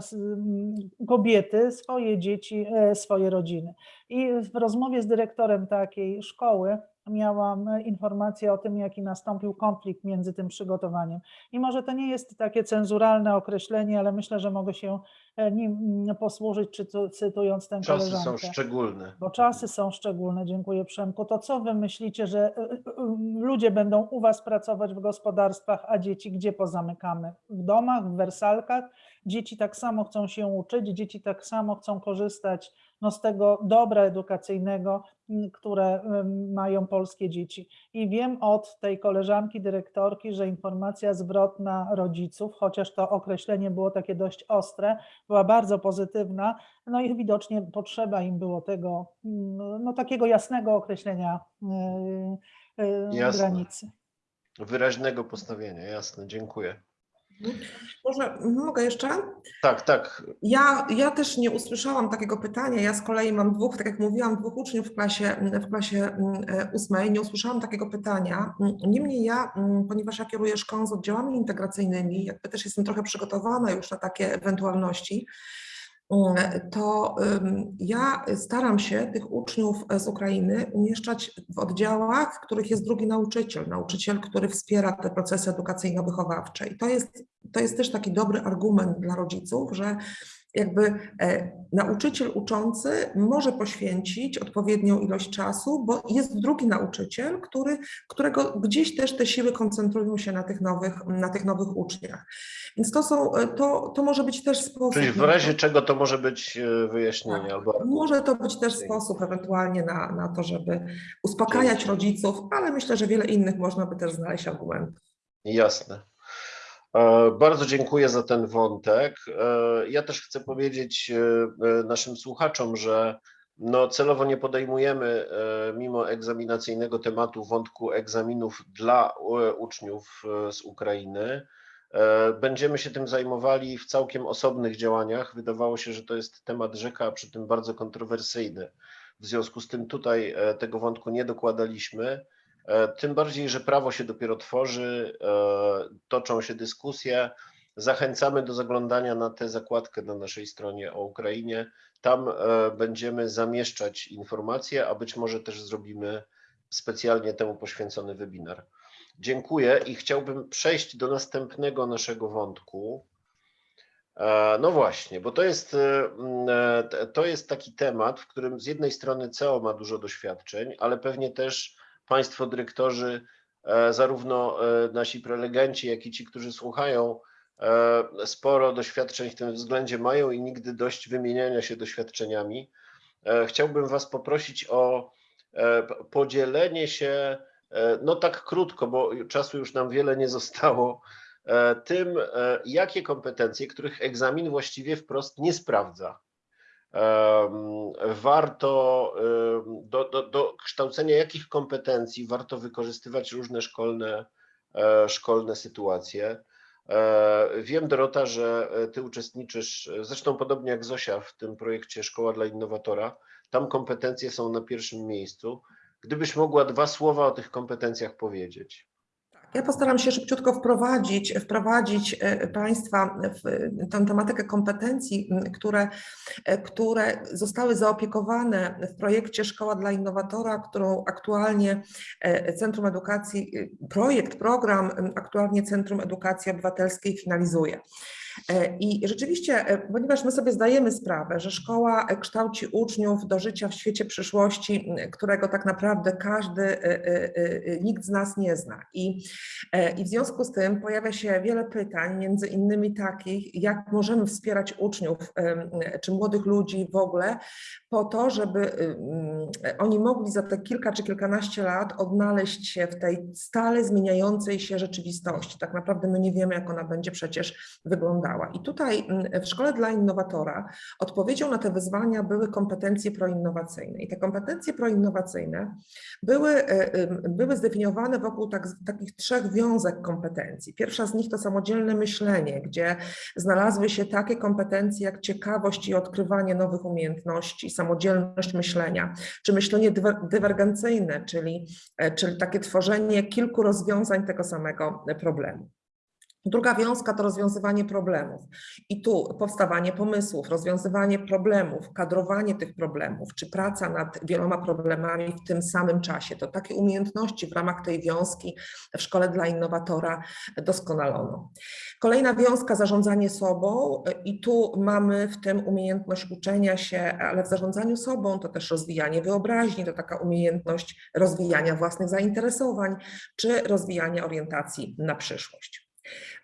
C: kobiety, swoje dzieci, e, swoje rodziny. I w rozmowie z dyrektorem takiej szkoły miałam e, informację o tym, jaki nastąpił konflikt między tym przygotowaniem. I może to nie jest takie cenzuralne określenie, ale myślę, że mogę się e, nim mm, posłużyć, czytu- cytując tę
B: Czasy są
C: koleżankę.
B: szczególne.
C: Bo czasy są szczególne, dziękuję Przemku. To co wy myślicie, że y, y, ludzie będą u was pracować w gospodarstwach, a dzieci gdzie pozamykamy? W domach, w wersalkach? Dzieci tak samo chcą się uczyć, dzieci tak samo chcą korzystać no, z tego dobra edukacyjnego, które mają polskie dzieci. I wiem od tej koleżanki dyrektorki, że informacja zwrotna rodziców, chociaż to określenie było takie dość ostre, była bardzo pozytywna, no i widocznie potrzeba im było tego, no takiego jasnego określenia yy, yy,
B: Jasne.
C: granicy.
B: Wyraźnego postawienia, jasne, dziękuję.
D: Może mogę jeszcze?
B: Tak, tak,
D: Ja, ja też nie usłyszałam takiego pytania. Ja z kolei mam dwóch, tak jak mówiłam, dwóch uczniów w klasie, w klasie e, ósmej. Nie usłyszałam takiego pytania. Niemniej ja, mm, ponieważ ja kieruję szkołą z oddziałami integracyjnymi, jakby też jestem trochę przygotowana już na takie ewentualności, to ym, ja staram się tych uczniów z Ukrainy umieszczać w oddziałach, w których jest drugi nauczyciel, nauczyciel, który wspiera te procesy edukacyjno-wychowawcze. I to jest, to jest też taki dobry argument dla rodziców, że jakby e, nauczyciel uczący może poświęcić odpowiednią ilość czasu, bo jest drugi nauczyciel, który, którego gdzieś też te siły koncentrują się na tych nowych, na tych nowych uczniach. Więc to są, e, to, to może być też sposób.
B: czyli w razie czego to może być e, wyjaśnienie
D: Tak.
B: albo
D: Może to być też sposób ewentualnie na, na to, żeby uspokajać rodziców, ale myślę, że wiele innych można by też znaleźć argumentów.
B: Jasne. E, Bardzo dziękuję za ten wątek. E, Ja też chcę powiedzieć e, naszym słuchaczom, że no celowo nie podejmujemy mimo egzaminacyjnego tematu wątku egzaminów dla uczniów z Ukrainy. Będziemy się tym zajmowali w całkiem osobnych działaniach. Wydawało się, że to jest temat rzeka, a przy tym bardzo kontrowersyjny. W związku z tym tutaj tego wątku nie dokładaliśmy. E, Tym bardziej, że prawo się dopiero tworzy, e, toczą się dyskusje. Zachęcamy do zaglądania na tę zakładkę na naszej stronie o Ukrainie. Tam e, będziemy zamieszczać informacje, a być może też zrobimy specjalnie temu poświęcony webinar. Dziękuję i chciałbym przejść do następnego naszego wątku. No właśnie, bo to jest, to jest taki temat, w którym z jednej strony CEO ma dużo doświadczeń, ale pewnie też Państwo dyrektorzy, e, zarówno e, nasi prelegenci, jak i ci, którzy słuchają, e, sporo doświadczeń w tym względzie mają i nigdy dość wymieniania się doświadczeniami. Chciałbym Was poprosić o podzielenie się, no tak krótko, bo czasu już nam wiele nie zostało, tym, jakie kompetencje, których egzamin właściwie wprost nie sprawdza. Warto do, do, do kształcenia jakich kompetencji warto wykorzystywać różne szkolne, e, szkolne sytuacje. E, Wiem, Dorota, że e, Ty uczestniczysz, zresztą podobnie jak Zosia, w tym projekcie Szkoła dla Innowatora. Tam kompetencje są na pierwszym miejscu. Gdybyś mogła dwa słowa o tych kompetencjach powiedzieć.
D: Ja postaram się szybciutko wprowadzić, wprowadzić e, Państwa w tę tematykę kompetencji, które, e, które zostały zaopiekowane w projekcie Szkoła dla Innowatora, którą aktualnie e, Centrum Edukacji, e, projekt, program aktualnie Centrum Edukacji Obywatelskiej finalizuje. E, I rzeczywiście, e, ponieważ my sobie zdajemy sprawę, że szkoła e, kształci uczniów do życia w świecie przyszłości, którego tak naprawdę każdy, nikt z nas nie zna. I, I w związku z tym pojawia się wiele pytań, między innymi takich, jak możemy wspierać uczniów czy młodych ludzi w ogóle, po to, żeby ym, oni mogli za te kilka czy kilkanaście lat odnaleźć się w tej stale zmieniającej się rzeczywistości. Tak naprawdę my nie wiemy, jak ona będzie przecież wyglądała. I tutaj mm, w Szkole dla Innowatora odpowiedzią na te wyzwania były kompetencje proinnowacyjne. I te kompetencje proinnowacyjne były, e, były zdefiniowane wokół tak, takich trzech wiązek kompetencji. Pierwsza z nich to samodzielne myślenie, gdzie znalazły się takie kompetencje jak ciekawość i odkrywanie nowych umiejętności, samodzielność myślenia, czy myślenie dywer- dywergencyjne, czyli, e, czyli takie tworzenie kilku rozwiązań tego samego problemu. Druga wiązka to rozwiązywanie problemów. I tu powstawanie pomysłów, rozwiązywanie problemów, kadrowanie tych problemów, czy praca nad wieloma problemami w tym samym czasie. To takie umiejętności w ramach tej wiązki w Szkole dla Innowatora doskonalono. Kolejna wiązka zarządzanie sobą i tu mamy w tym umiejętność uczenia się, ale w zarządzaniu sobą to też rozwijanie wyobraźni, to taka umiejętność rozwijania własnych zainteresowań, czy rozwijania orientacji na przyszłość.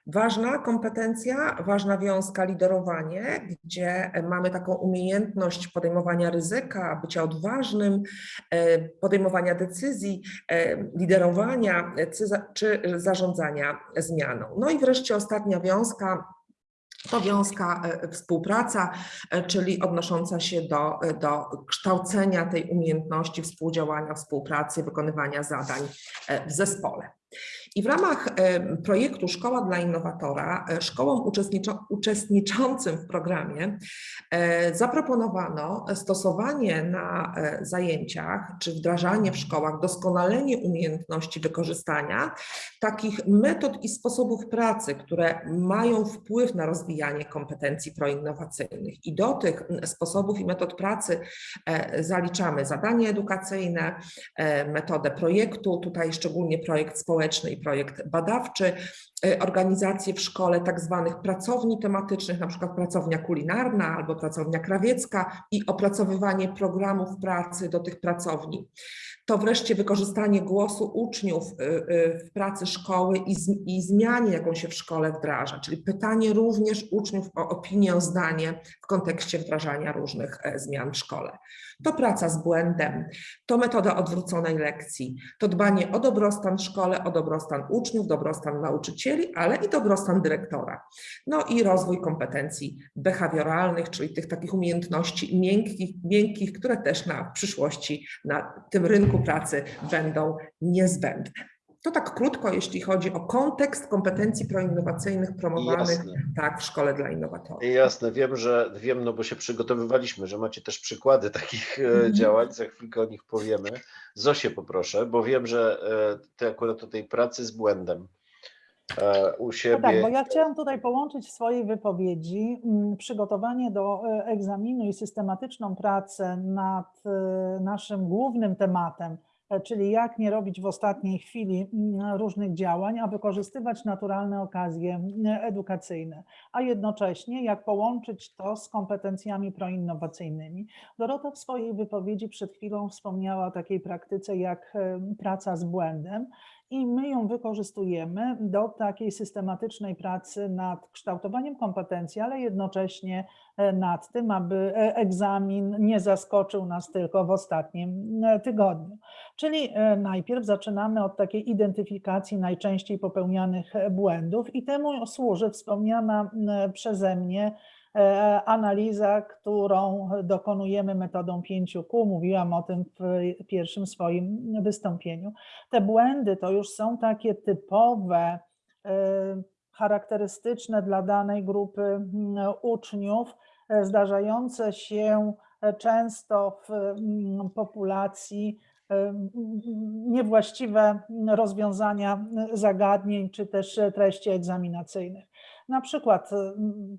D: Ważna kompetencja, ważna wiązka liderowanie, gdzie mamy taką umiejętność podejmowania ryzyka, bycia odważnym, e, podejmowania decyzji, e, liderowania e, czy za- czy zarządzania zmianą. No i wreszcie ostatnia wiązka, to wiązka współpraca, czyli odnosząca się do, do kształcenia tej umiejętności współdziałania, współpracy, wykonywania zadań w zespole. I w ramach e, projektu Szkoła dla Innowatora, e, szkołom uczestniczącym w programie e, zaproponowano stosowanie na zajęciach czy wdrażanie w szkołach, doskonalenie umiejętności wykorzystania takich metod i sposobów pracy, które mają wpływ na rozwijanie kompetencji proinnowacyjnych. I do tych sposobów i metod pracy zaliczamy zadanie edukacyjne, metodę projektu, tutaj szczególnie projekt społeczny i projekt badawczy, e, organizacje w szkole tak zwanych pracowni tematycznych, na przykład pracownia kulinarna albo pracownia krawiecka i opracowywanie programów pracy do tych pracowni. To wreszcie wykorzystanie głosu uczniów y, y, w pracy szkoły i, z, i zmianie, jaką się w szkole wdraża, czyli pytanie również uczniów o opinię, zdanie w kontekście wdrażania różnych e, zmian w szkole. To praca z błędem, to metoda odwróconej lekcji, to dbanie o dobrostan w szkole, o dobrostan uczniów, dobrostan nauczycieli, ale i dobrostan dyrektora. No i rozwój kompetencji behawioralnych, czyli tych takich umiejętności miękkich, miękkich które też na przyszłości na tym rynku pracy będą niezbędne. To tak krótko, jeśli chodzi o kontekst kompetencji proinnowacyjnych promowanych
B: Jasne.
D: tak w Szkole dla Innowatorów.
B: Jasne, wiem, że wiem, no bo się przygotowywaliśmy, że macie też przykłady takich
D: Mhm.
B: działań, za chwilkę o nich powiemy. Zosię poproszę, bo wiem, że e, ty akurat o tej pracy z błędem e, u
C: No
B: siebie.
C: tak, bo ja chciałam tutaj połączyć w swojej wypowiedzi mm, przygotowanie do egzaminu i systematyczną pracę nad naszym głównym tematem, czyli jak nie robić w ostatniej chwili mm, różnych działań, a wykorzystywać naturalne okazje mm, edukacyjne, a jednocześnie jak połączyć to z kompetencjami proinnowacyjnymi. Dorota w swojej wypowiedzi przed chwilą wspomniała o takiej praktyce jak e, praca z błędem i my ją wykorzystujemy do takiej systematycznej pracy nad kształtowaniem kompetencji, ale jednocześnie e, nad tym, aby e, egzamin nie zaskoczył nas tylko w ostatnim e, tygodniu. Czyli najpierw zaczynamy od takiej identyfikacji najczęściej popełnianych błędów i temu służy wspomniana przeze mnie analiza, którą dokonujemy metodą 5Q. Mówiłam o tym w pierwszym swoim wystąpieniu. Te błędy to już są takie typowe, e, charakterystyczne dla danej grupy mm, uczniów, e, zdarzające się e, często w mm, populacji e, niewłaściwe rozwiązania zagadnień czy też treści egzaminacyjnych. Na przykład mm,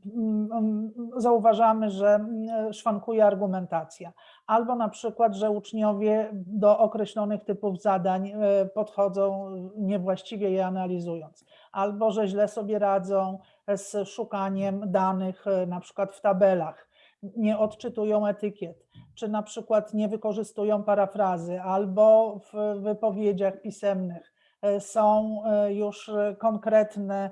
C: mm, zauważamy, że mm, szwankuje argumentacja, albo na przykład, że uczniowie do określonych typów zadań e, podchodzą niewłaściwie je analizując, albo że źle sobie radzą z szukaniem danych na przykład w tabelach, nie odczytują etykiet, czy na przykład nie wykorzystują parafrazy, albo w wypowiedziach pisemnych są już konkretne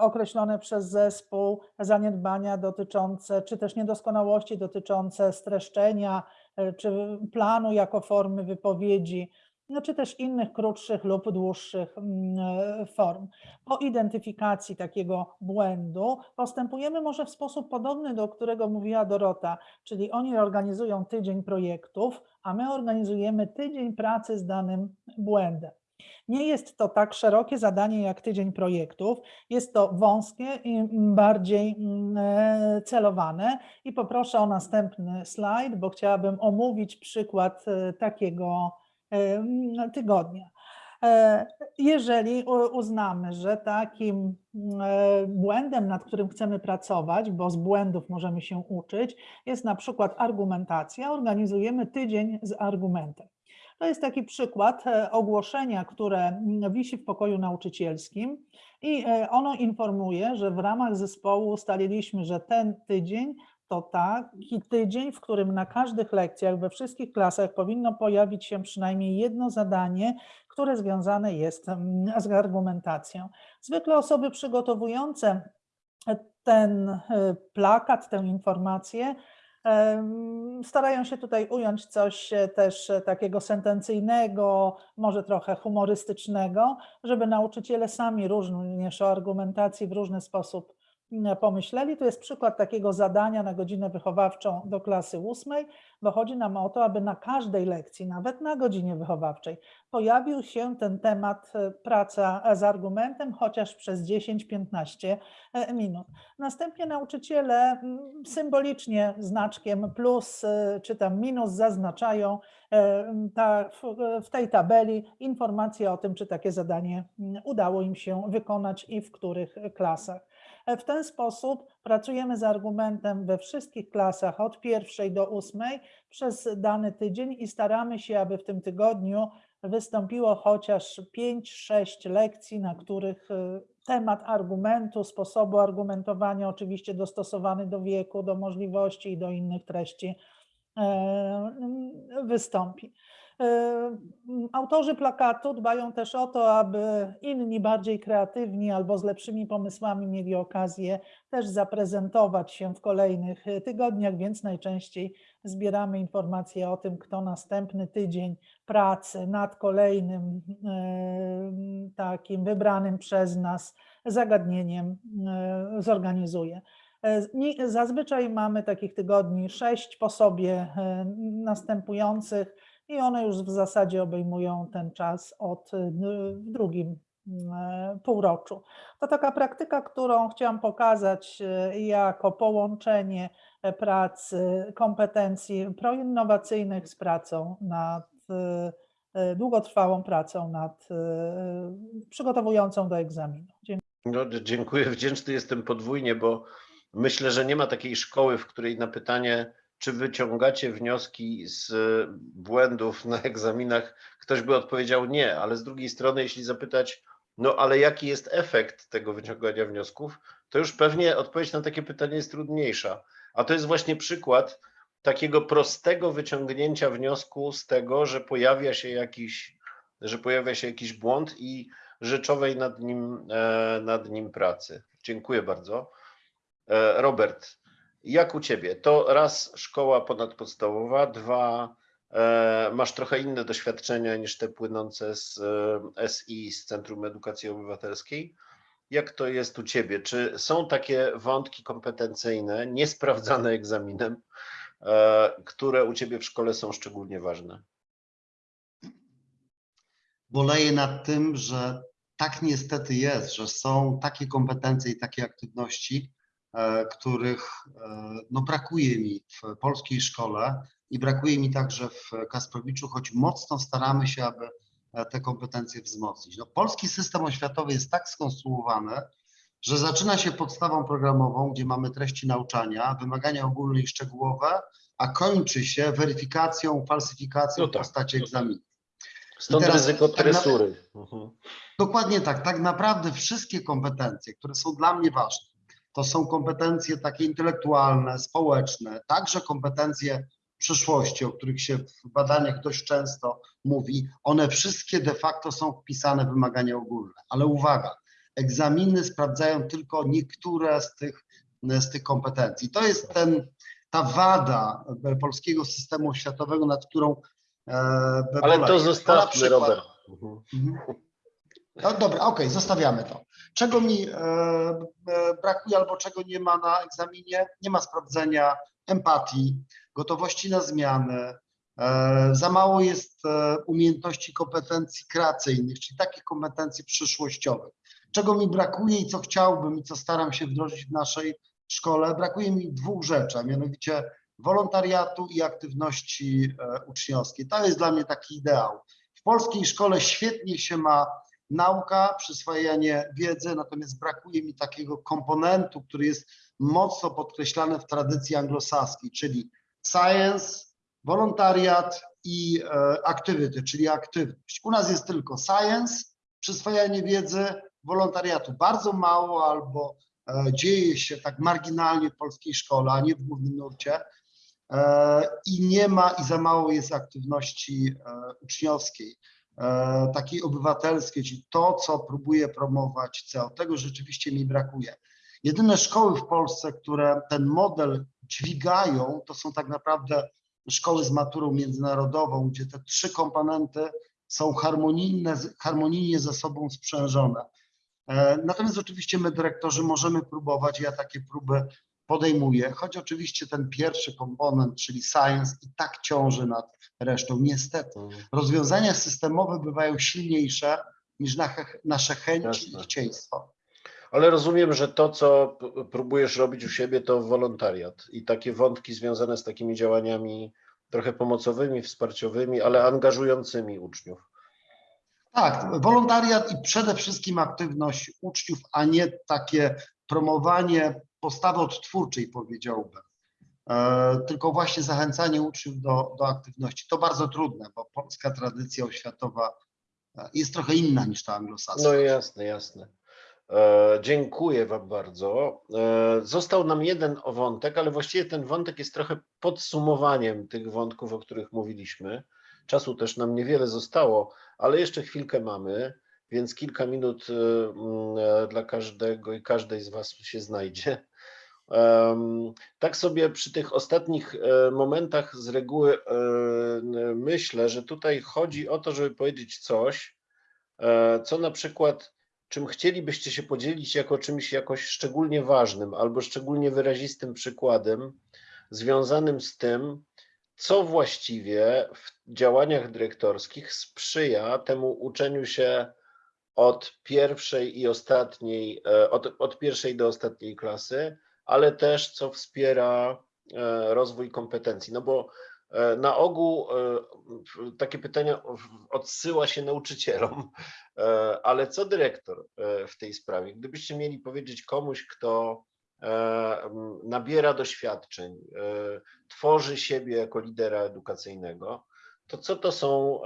C: określone przez zespół zaniedbania dotyczące, czy też niedoskonałości dotyczące streszczenia, e, czy planu jako formy wypowiedzi, no, czy też innych krótszych lub dłuższych mm, e, form. Po identyfikacji takiego błędu postępujemy może w sposób podobny, do którego mówiła Dorota, czyli oni organizują tydzień projektów, a my organizujemy tydzień pracy z danym błędem. Nie jest to tak szerokie zadanie jak tydzień projektów, jest to wąskie i bardziej mm, e, celowane. I poproszę o następny slajd, bo chciałabym omówić przykład e, takiego e, mm, tygodnia. Jeżeli uznamy, że takim mm, błędem, nad którym chcemy pracować, bo z błędów możemy się uczyć, jest na przykład argumentacja, organizujemy tydzień z argumentem. To jest taki przykład e, ogłoszenia, które mm, wisi w pokoju nauczycielskim i e, ono informuje, że w ramach zespołu ustaliliśmy, że ten tydzień to taki tydzień, w którym na każdych lekcjach we wszystkich klasach powinno pojawić się przynajmniej jedno zadanie, które związane jest mm, z argumentacją. Zwykle osoby przygotowujące ten e, plakat, tę informację, starają się tutaj ująć coś e, też e, takiego sentencyjnego, może trochę humorystycznego, żeby nauczyciele sami również o argumentacji w różny sposób pomyśleli. Tu jest przykład takiego zadania na godzinę wychowawczą do klasy ósmej, bo chodzi nam o to, aby na każdej lekcji, nawet na godzinie wychowawczej, pojawił się ten temat e, praca z argumentem, chociaż przez 10-15 e, minut. Następnie nauczyciele symbolicznie znaczkiem plus e, czy tam minus zaznaczają e, w, tej tabeli informacje o tym, czy takie zadanie udało im się wykonać i w których klasach. W ten sposób pracujemy z argumentem we wszystkich klasach od pierwszej do ósmej przez dany tydzień i staramy się, aby w tym tygodniu wystąpiło chociaż 5-6 lekcji, na których y, temat argumentu, sposobu argumentowania, oczywiście dostosowany do wieku, do możliwości i do innych treści, e, wystąpi. E, Autorzy plakatu dbają też o to, aby inni bardziej kreatywni albo z lepszymi pomysłami mieli okazję też zaprezentować się w kolejnych e, tygodniach, więc najczęściej zbieramy informacje o tym, kto następny tydzień pracy nad kolejnym e, takim wybranym przez nas zagadnieniem zorganizuje. Zazwyczaj mamy takich tygodni sześć po sobie następujących i one już w zasadzie obejmują ten czas od e, w drugim e, półroczu. To taka praktyka, którą chciałam pokazać e, jako połączenie e, pracy, kompetencji proinnowacyjnych z pracą nad długotrwałą pracą nad przygotowującą do egzaminu.
B: No, dziękuję, wdzięczny jestem podwójnie, bo myślę, że nie ma takiej szkoły, w której na pytanie, czy wyciągacie wnioski z błędów na egzaminach, ktoś by odpowiedział nie, ale z drugiej strony, jeśli zapytać, no ale jaki jest efekt tego wyciągania wniosków, to już pewnie odpowiedź na takie pytanie jest trudniejsza. A to jest właśnie przykład takiego prostego wyciągnięcia wniosku z tego, że pojawia się jakiś, że pojawia się jakiś błąd i rzeczowej nad nim, e, nad nim pracy. Dziękuję bardzo. E, Robert, jak u Ciebie? To raz szkoła ponadpodstawowa, dwa e, masz trochę inne doświadczenia niż te płynące z e, SI, z Centrum Edukacji Obywatelskiej. Jak to jest u Ciebie? Czy są takie wątki kompetencyjne, niesprawdzane egzaminem, e, które u Ciebie w szkole są szczególnie ważne?
E: boleję nad tym, że tak niestety jest, że są takie kompetencje i takie aktywności, których e, no, brakuje mi w polskiej szkole i brakuje mi także w Kasprowiczu, choć mocno staramy się, aby e, te kompetencje wzmocnić. No, polski system oświatowy jest tak skonstruowany, że zaczyna się podstawą programową, gdzie mamy treści nauczania, wymagania ogólne i szczegółowe, a kończy się weryfikacją, falsyfikacją
B: No
E: w
B: tak,
E: postaci
B: no tak.
E: egzaminu.
B: Stąd
E: teraz
B: ryzyko
E: tak na-
B: tresury. Mhm.
E: Dokładnie tak. Tak naprawdę wszystkie kompetencje, które są dla mnie ważne, to są kompetencje takie intelektualne, społeczne, także kompetencje przyszłości, o których się w badaniach dość często mówi. One wszystkie de facto są wpisane w wymagania ogólne. Ale uwaga, egzaminy sprawdzają tylko niektóre z tych, z tych kompetencji. To jest ten, ta wada polskiego systemu oświatowego, nad którą e,
B: Ale to zostawmy,
E: przykład-
B: Robert. Mhm.
E: No dobra, okej, zostawiamy to. Czego mi e, e, brakuje albo czego nie ma na egzaminie? Nie ma sprawdzenia empatii, gotowości na zmiany, E, Za mało jest e, umiejętności kompetencji kreacyjnych, czyli takich kompetencji przyszłościowych. Czego mi brakuje i co chciałbym i co staram się wdrożyć w naszej szkole, brakuje mi dwóch rzeczy, a mianowicie wolontariatu i aktywności e, uczniowskiej. To jest dla mnie taki ideał. W polskiej szkole świetnie się ma nauka, przyswajanie wiedzy, natomiast brakuje mi takiego komponentu, który jest mocno podkreślany w tradycji anglosaskiej, czyli science, wolontariat i e, activity, czyli aktywność. U nas jest tylko science, przyswajanie wiedzy, wolontariatu bardzo mało albo e, dzieje się tak marginalnie w polskiej szkole, a nie w głównym nurcie e, i nie ma i za mało jest aktywności uczniowskiej, takiej obywatelskiej, czyli to, co próbuje promować CEO. Tego rzeczywiście mi brakuje. Jedyne szkoły w Polsce, które ten model dźwigają, to są tak naprawdę szkoły z maturą międzynarodową, gdzie te trzy komponenty są harmonijne, harmonijnie ze sobą sprzężone. E, Natomiast oczywiście my dyrektorzy możemy próbować, ja takie próby podejmuję, choć oczywiście ten pierwszy komponent, czyli science i tak ciąży nad resztą. Niestety rozwiązania systemowe bywają silniejsze niż nasze chęci i chcieństwo.
B: Ale rozumiem, że to, co próbujesz robić u siebie, to wolontariat i takie wątki związane z takimi działaniami trochę pomocowymi, wsparciowymi, ale angażującymi uczniów.
E: Tak, wolontariat i przede wszystkim aktywność uczniów, a nie takie promowanie postawy odtwórczej, powiedziałbym. E, tylko właśnie zachęcanie uczniów do, do aktywności. To bardzo trudne, bo polska tradycja oświatowa e, jest trochę inna niż ta anglosaska.
B: No jasne, jasne. E, dziękuję Wam bardzo. Został nam jeden wątek, ale właściwie ten wątek jest trochę podsumowaniem tych wątków, o których mówiliśmy. Czasu też nam niewiele zostało, ale jeszcze chwilkę mamy, więc kilka minut dla każdego i każdej z Was się znajdzie. Tak sobie przy tych ostatnich e, momentach z reguły e, myślę, że tutaj chodzi o to, żeby powiedzieć coś, e, co na przykład, czym chcielibyście się podzielić jako czymś jakoś szczególnie ważnym albo szczególnie wyrazistym przykładem związanym z tym, co właściwie w działaniach dyrektorskich sprzyja temu uczeniu się od pierwszej i ostatniej, od, od pierwszej do ostatniej klasy, ale też co wspiera e, rozwój kompetencji. No bo e, na ogół e, takie pytania odsyła się nauczycielom, ale co dyrektor w tej sprawie? Gdybyście mieli powiedzieć komuś, kto nabiera doświadczeń, tworzy siebie jako lidera edukacyjnego, to co to są,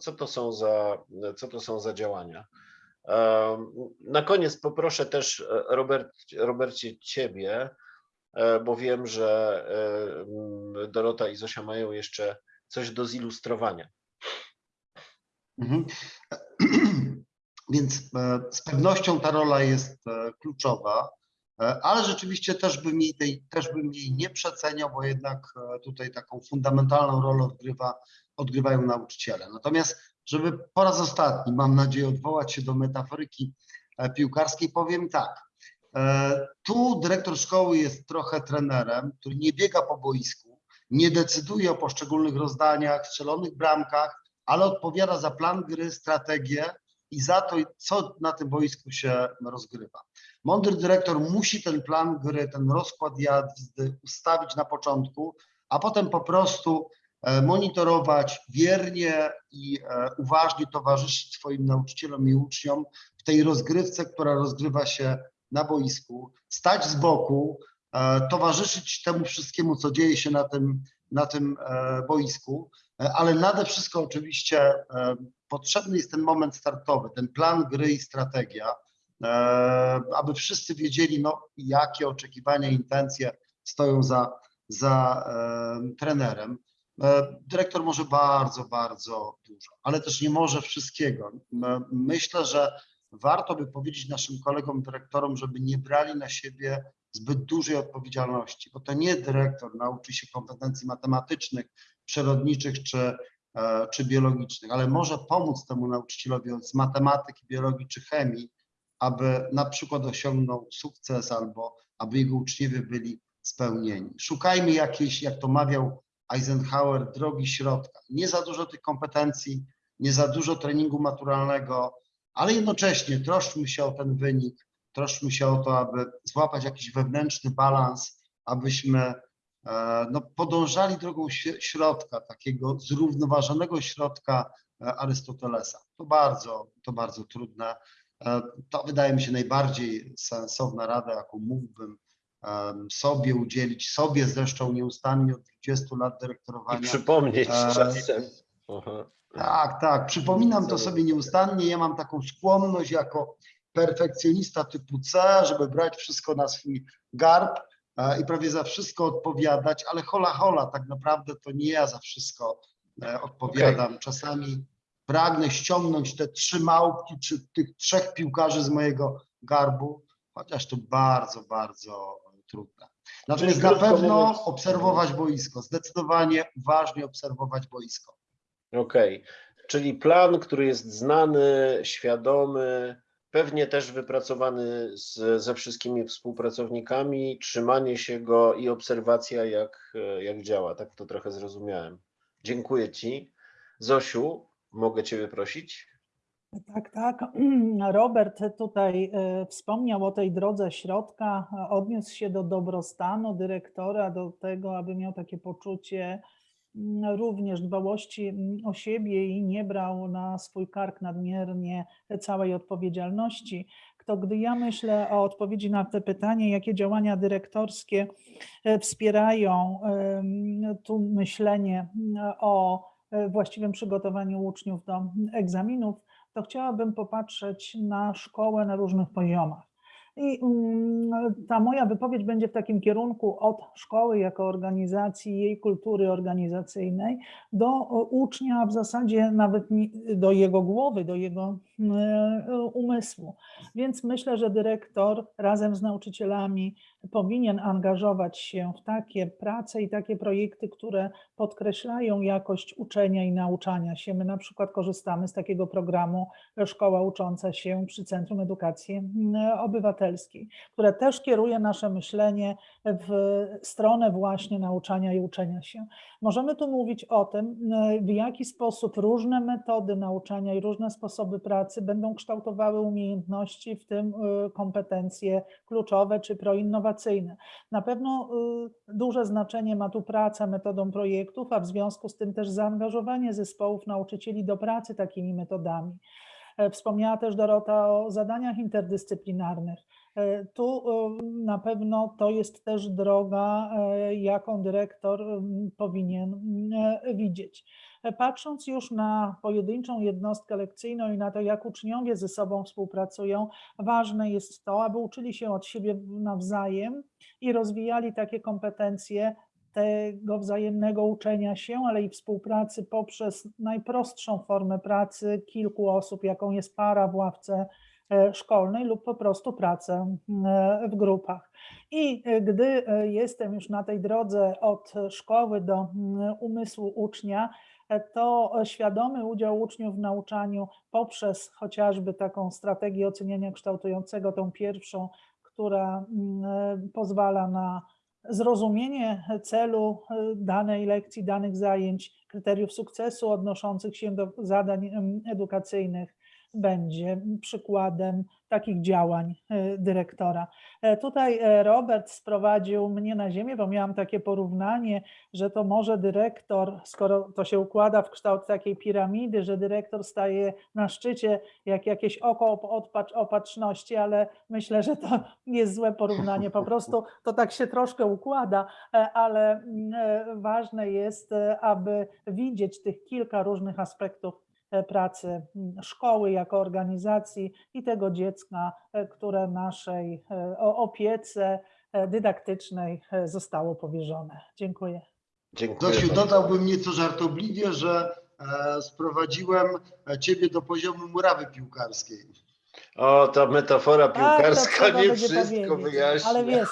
B: co to są za, co to są za działania? Na koniec poproszę też e, Robert, Robercie Ciebie, e, bo wiem, że e, Dorota i Zosia mają jeszcze coś do zilustrowania.
E: Mhm. Więc z pewnością ta rola jest kluczowa, ale rzeczywiście też bym jej, tej, też bym jej nie przeceniał, bo jednak tutaj taką fundamentalną rolę odgrywa, odgrywają nauczyciele. Natomiast, żeby po raz ostatni, mam nadzieję, odwołać się do metaforyki e, piłkarskiej, powiem tak. E, Tu dyrektor szkoły jest trochę trenerem, który nie biega po boisku, nie decyduje o poszczególnych rozdaniach, strzelonych bramkach, ale odpowiada za plan gry, strategię i za to, co na tym boisku się rozgrywa. Mądry dyrektor musi ten plan gry, ten rozkład jazdy ustawić na początku, a potem po prostu monitorować wiernie i e, uważnie towarzyszyć swoim nauczycielom i uczniom w tej rozgrywce, która rozgrywa się na boisku, stać z boku, e, towarzyszyć temu wszystkiemu, co dzieje się na tym, na tym e, boisku, E, ale nade wszystko oczywiście e, potrzebny jest ten moment startowy, ten plan gry i strategia, e, aby wszyscy wiedzieli, no, jakie oczekiwania, intencje stoją za, za e, trenerem. E, Dyrektor może bardzo, bardzo dużo, ale też nie może wszystkiego. Myślę, że warto by powiedzieć naszym kolegom dyrektorom, żeby nie brali na siebie zbyt dużej odpowiedzialności, bo to nie dyrektor nauczy się kompetencji matematycznych, przyrodniczych czy, e, czy biologicznych, ale może pomóc temu nauczycielowi z matematyki, biologii czy chemii, aby na przykład osiągnął sukces albo aby jego uczniowie byli spełnieni. Szukajmy jakiejś, jak to mawiał Eisenhower drogi środka. Nie za dużo tych kompetencji, nie za dużo treningu maturalnego, ale jednocześnie troszczmy się o ten wynik, troszczmy się o to, aby złapać jakiś wewnętrzny balans, abyśmy e, no, podążali drogą śr- środka, takiego zrównoważonego środka e, Arystotelesa. To bardzo, to bardzo trudne. E, To wydaje mi się najbardziej sensowna rada, jaką mógłbym sobie udzielić, sobie zresztą nieustannie od 20 lat
B: I
E: dyrektorowania.
B: przypomnieć
E: E,
B: czasem. Aha.
E: Tak, tak. Przypominam to sobie nieustannie. Ja mam taką skłonność jako perfekcjonista typu C, żeby brać wszystko na swój garb e, i prawie za wszystko odpowiadać, ale hola hola, tak naprawdę to nie ja za wszystko e, odpowiadam. Czasami pragnę ściągnąć te trzy małpki czy tych trzech piłkarzy z mojego garbu, chociaż to bardzo, bardzo trudne. Natomiast na pewno obserwować boisko, zdecydowanie uważnie obserwować boisko.
B: Okej, czyli plan, który jest znany, świadomy, pewnie też wypracowany z, ze wszystkimi współpracownikami, trzymanie się go i obserwacja, jak, jak działa. Tak to trochę zrozumiałem. Dziękuję Ci. Zosiu, mogę Ciebie prosić?
C: Tak, tak. Robert tutaj e, wspomniał o tej drodze środka, odniósł się do dobrostanu dyrektora, do tego, aby miał takie poczucie mm, również dbałości mm, o siebie i nie brał na swój kark nadmiernie całej odpowiedzialności. To gdy ja myślę o odpowiedzi na to pytanie, jakie działania dyrektorskie e, wspierają tu myślenie mm, o e, właściwym przygotowaniu uczniów do egzaminów, to chciałabym popatrzeć na szkołę na różnych poziomach. I mm, ta moja wypowiedź będzie w takim kierunku od szkoły jako organizacji, jej kultury organizacyjnej, do o, ucznia, w zasadzie nawet do jego głowy, do jego e, umysłu. Więc myślę, że dyrektor razem z nauczycielami powinien angażować się w takie prace i takie projekty, które podkreślają jakość uczenia i nauczania się. My na przykład korzystamy z takiego programu Szkoła Ucząca się przy Centrum Edukacji Obywatelskiej, które też kieruje nasze myślenie w stronę właśnie nauczania i uczenia się. Możemy tu mówić o tym, e, w jaki sposób różne metody nauczania i różne sposoby pracy będą kształtowały umiejętności, w tym e, kompetencje kluczowe czy proinnowacyjne. Na pewno y, duże znaczenie ma tu praca metodą projektów, a w związku z tym też zaangażowanie zespołów nauczycieli do pracy takimi metodami. E, Wspomniała też Dorota o zadaniach interdyscyplinarnych. E, Tu y, na pewno to jest też droga, e, jaką dyrektor powinien widzieć. Patrząc już na pojedynczą jednostkę lekcyjną i na to, jak uczniowie ze sobą współpracują, ważne jest to, aby uczyli się od siebie nawzajem i rozwijali takie kompetencje tego wzajemnego uczenia się, ale i współpracy poprzez najprostszą formę pracy kilku osób, jaką jest para w ławce e, szkolnej lub po prostu pracę e, w grupach. I e, gdy jestem już na tej drodze od szkoły do umysłu ucznia, to świadomy udział uczniów w nauczaniu poprzez chociażby taką strategię oceniania kształtującego, tą pierwszą, która mm, e, pozwala na zrozumienie celu e, danej lekcji, danych zajęć, kryteriów sukcesu odnoszących się do zadań em, edukacyjnych będzie przykładem takich działań e, dyrektora. E, Tutaj e, Robert sprowadził mnie na ziemię, bo miałam takie porównanie, że to może dyrektor, skoro to się układa w kształt takiej piramidy, że dyrektor staje na szczycie jak jakieś oko op- odpacz, opatrzności, ale myślę, że to jest złe porównanie. Po prostu to tak się troszkę układa, ale mm, ważne jest, aby widzieć tych kilka różnych aspektów pracy mm, szkoły jako organizacji i tego dziecka, e, które naszej e, opiece e, dydaktycznej e, zostało powierzone. Dziękuję.
B: Dziękuję.
E: Zosiu, dodałbym nieco żartobliwie, że e, sprowadziłem e, ciebie do poziomu murawy piłkarskiej.
B: O, ta metafora
C: Tak,
B: piłkarska
C: trzeba
B: nie wszystko wyjaśnia.
C: Ale wiesz,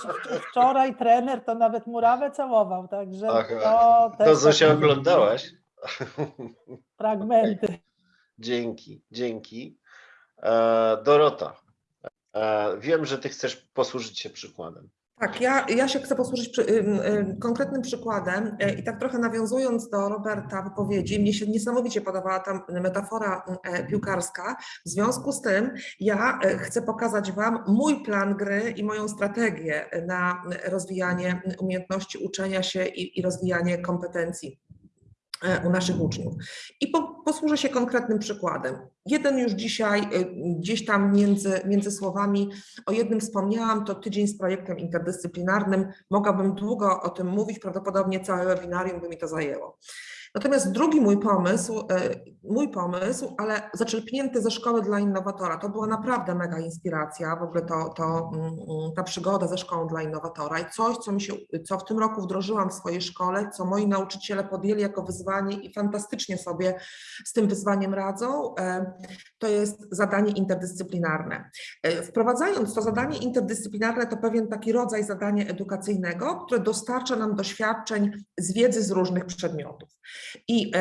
C: wczoraj trener to nawet murawę całował, także
B: Aha,
C: to też
B: To Zosia
C: takie
B: oglądałaś?
C: fragmenty.
B: Dzięki, dzięki. E, Dorota, e, wiem, że ty chcesz posłużyć się przykładem.
D: Tak, ja, ja się chcę posłużyć przy, ym, ym, konkretnym przykładem y, i tak trochę nawiązując do Roberta wypowiedzi, mnie się niesamowicie podobała ta metafora y, piłkarska. W związku z tym ja y, chcę pokazać Wam mój plan gry i moją strategię na rozwijanie umiejętności uczenia się i, i rozwijanie kompetencji u naszych uczniów. I po, posłużę się konkretnym przykładem. Jeden już dzisiaj, y, gdzieś tam między, między słowami, o jednym wspomniałam, to tydzień z projektem interdyscyplinarnym. Mogłabym długo o tym mówić, prawdopodobnie całe webinarium by mi to zajęło. Natomiast drugi mój pomysł, e, mój pomysł, ale zaczerpnięty ze szkoły dla innowatora, to była naprawdę mega inspiracja, w ogóle to, to, mm, mm, ta przygoda ze szkołą dla innowatora i coś, co, mi się, co w tym roku wdrożyłam w swojej szkole, co moi nauczyciele podjęli jako wyzwanie i fantastycznie sobie z tym wyzwaniem radzą, e, to jest zadanie interdyscyplinarne. E, Wprowadzając to zadanie interdyscyplinarne, to pewien taki rodzaj zadania edukacyjnego, które dostarcza nam doświadczeń z wiedzy z różnych przedmiotów. I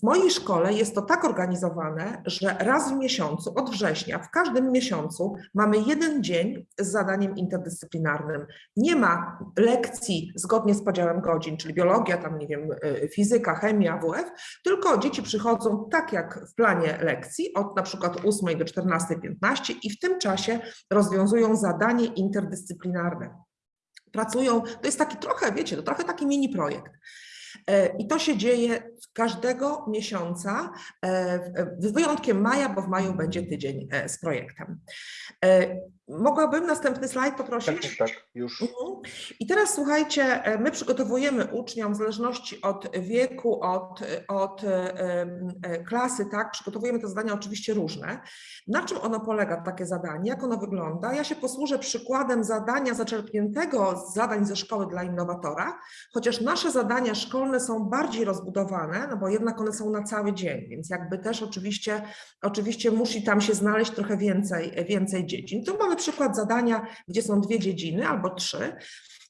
D: w mojej szkole jest to tak organizowane, że raz w miesiącu, od września, w każdym miesiącu mamy jeden dzień z zadaniem interdyscyplinarnym. Nie ma lekcji zgodnie z podziałem godzin, czyli biologia, tam nie wiem, y, fizyka, chemia, WF, tylko dzieci przychodzą tak jak w planie lekcji, od na przykład 8 do 14.15 i w tym czasie rozwiązują zadanie interdyscyplinarne. Pracują, to jest taki trochę, wiecie, to trochę taki mini projekt. E, I to się dzieje każdego miesiąca, e, z wyjątkiem maja, bo w maju będzie tydzień e, z projektem. Mogłabym następny slajd
B: Tak,
D: poprosić?
B: tak, tak, już.
D: Mhm. I teraz słuchajcie, e, my przygotowujemy uczniom w zależności od wieku, od, od e, e, klasy, tak, przygotowujemy te zadania oczywiście różne. Na czym ono polega, takie zadanie, jak ono wygląda? Ja się posłużę przykładem zadania zaczerpniętego z zadań ze szkoły dla innowatora, chociaż nasze zadania szkolne są bardziej rozbudowane, no bo jednak one są na cały dzień, więc jakby też oczywiście, oczywiście musi tam się znaleźć trochę więcej, więcej dziedzin. Tu mamy przykład zadania, gdzie są dwie dziedziny albo trzy.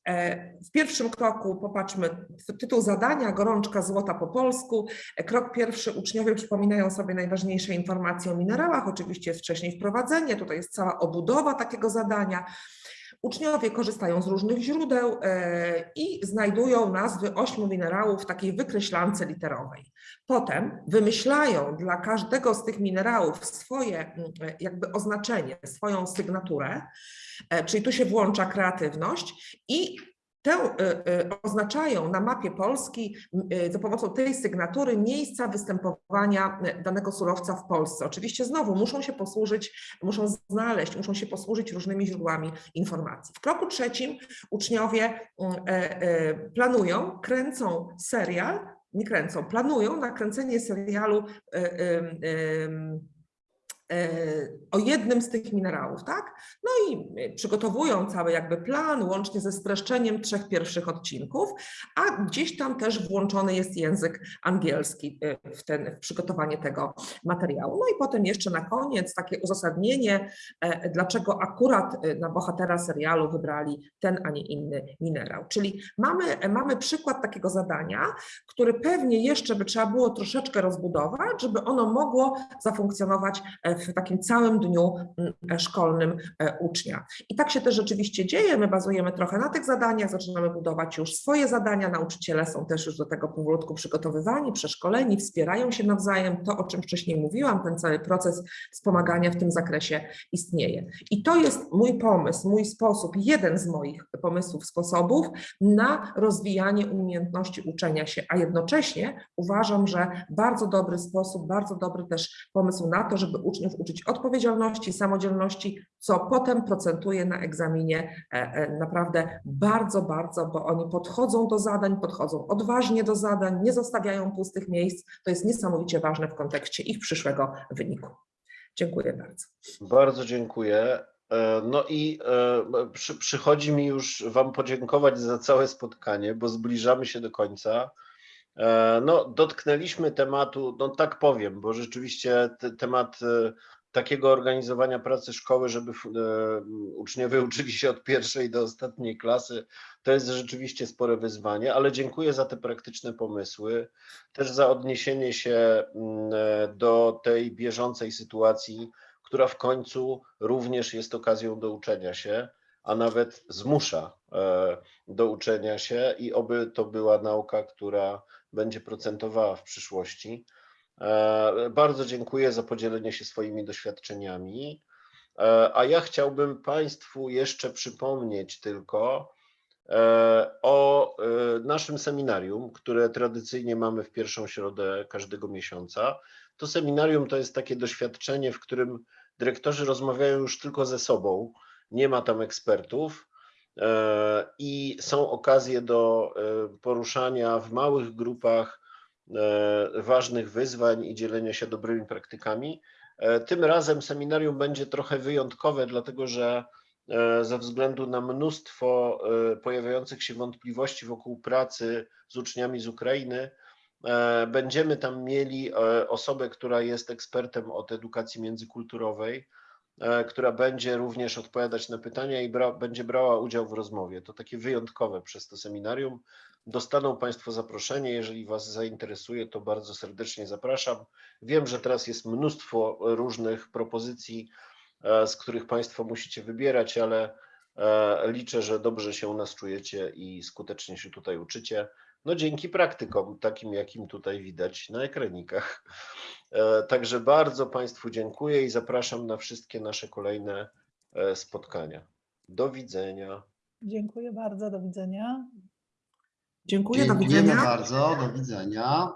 D: E, W pierwszym kroku popatrzmy, tytuł zadania, gorączka złota po polsku. E, Krok pierwszy, uczniowie przypominają sobie najważniejsze informacje o minerałach, oczywiście jest wcześniej wprowadzenie, tutaj jest cała obudowa takiego zadania. Uczniowie korzystają z różnych źródeł e, i znajdują nazwy ośmiu minerałów w takiej wykreślance literowej. Potem wymyślają dla każdego z tych minerałów swoje mm, e, jakby oznaczenie, swoją sygnaturę, e, czyli tu się włącza kreatywność i Tę e, oznaczają na mapie Polski za pomocą tej sygnatury miejsca występowania danego surowca w Polsce. Oczywiście znowu muszą się posłużyć, muszą znaleźć, muszą się posłużyć różnymi źródłami informacji. W kroku trzecim uczniowie planują, kręcą serial, nie kręcą, planują nakręcenie serialu e, em, e, o jednym z tych minerałów, tak? No i e, przygotowują cały jakby plan, łącznie ze streszczeniem trzech pierwszych odcinków, a gdzieś tam też włączony jest język angielski e, w, ten, w przygotowanie tego materiału. No i potem jeszcze na koniec takie uzasadnienie, e, dlaczego akurat e, na bohatera serialu wybrali ten, a nie inny minerał. Czyli mamy, e, mamy przykład takiego zadania, który pewnie jeszcze by trzeba było troszeczkę rozbudować, żeby ono mogło zafunkcjonować e, w takim całym dniu mm, szkolnym e, ucznia. I tak się też rzeczywiście dzieje. My bazujemy trochę na tych zadaniach, zaczynamy budować już swoje zadania. Nauczyciele są też już do tego powolutku przygotowywani, przeszkoleni, wspierają się nawzajem. To, o czym wcześniej mówiłam, ten cały proces wspomagania w tym zakresie istnieje. I to jest mój pomysł, mój sposób, jeden z moich pomysłów, sposobów na rozwijanie umiejętności uczenia się, a jednocześnie uważam, że bardzo dobry sposób, bardzo dobry też pomysł na to, żeby uczniów uczyć odpowiedzialności, samodzielności, co potem procentuje na egzaminie e, e, naprawdę bardzo, bardzo, bo oni podchodzą do zadań, podchodzą odważnie do zadań, nie zostawiają pustych miejsc. To jest niesamowicie ważne w kontekście ich przyszłego wyniku. Dziękuję bardzo.
B: Bardzo dziękuję. E, No i przy, przychodzi mi już Wam podziękować za całe spotkanie, bo zbliżamy się do końca. E, No, dotknęliśmy tematu, no tak powiem, bo rzeczywiście te, temat e, takiego organizowania pracy szkoły, żeby e, uczniowie uczyli się od pierwszej do ostatniej klasy, to jest rzeczywiście spore wyzwanie, ale dziękuję za te praktyczne pomysły, też za odniesienie się mm, do tej bieżącej sytuacji, która w końcu również jest okazją do uczenia się, a nawet zmusza do uczenia się i oby to była nauka, która będzie procentowała w przyszłości. E, Bardzo dziękuję za podzielenie się swoimi doświadczeniami. E, A ja chciałbym Państwu jeszcze przypomnieć tylko e, o naszym seminarium, które tradycyjnie mamy w pierwszą środę każdego miesiąca. To seminarium to jest takie doświadczenie, w którym dyrektorzy rozmawiają już tylko ze sobą, nie ma tam ekspertów i są okazje do e, poruszania w małych grupach e, ważnych wyzwań i dzielenia się dobrymi praktykami. E, Tym razem seminarium będzie trochę wyjątkowe, dlatego że e, ze względu na mnóstwo e, pojawiających się wątpliwości wokół pracy z uczniami z Ukrainy, e, będziemy tam mieli e, osobę, która jest ekspertem od edukacji międzykulturowej, e, która będzie również odpowiadać na pytania i bra, będzie brała udział w rozmowie. To takie wyjątkowe przez to seminarium. Dostaną Państwo zaproszenie. Jeżeli Was zainteresuje, to bardzo serdecznie zapraszam. Wiem, że teraz jest mnóstwo różnych propozycji, e, z których Państwo musicie wybierać, ale e, liczę, że dobrze się u nas czujecie i skutecznie się tutaj uczycie. No dzięki praktykom, takim jakim tutaj widać na ekranikach. E, Także bardzo Państwu dziękuję i zapraszam na wszystkie nasze kolejne e, spotkania. Do widzenia.
C: Dziękuję bardzo, do widzenia.
D: Dziękuję, do
E: Dziękujemy
D: widzenia.
E: bardzo, do widzenia.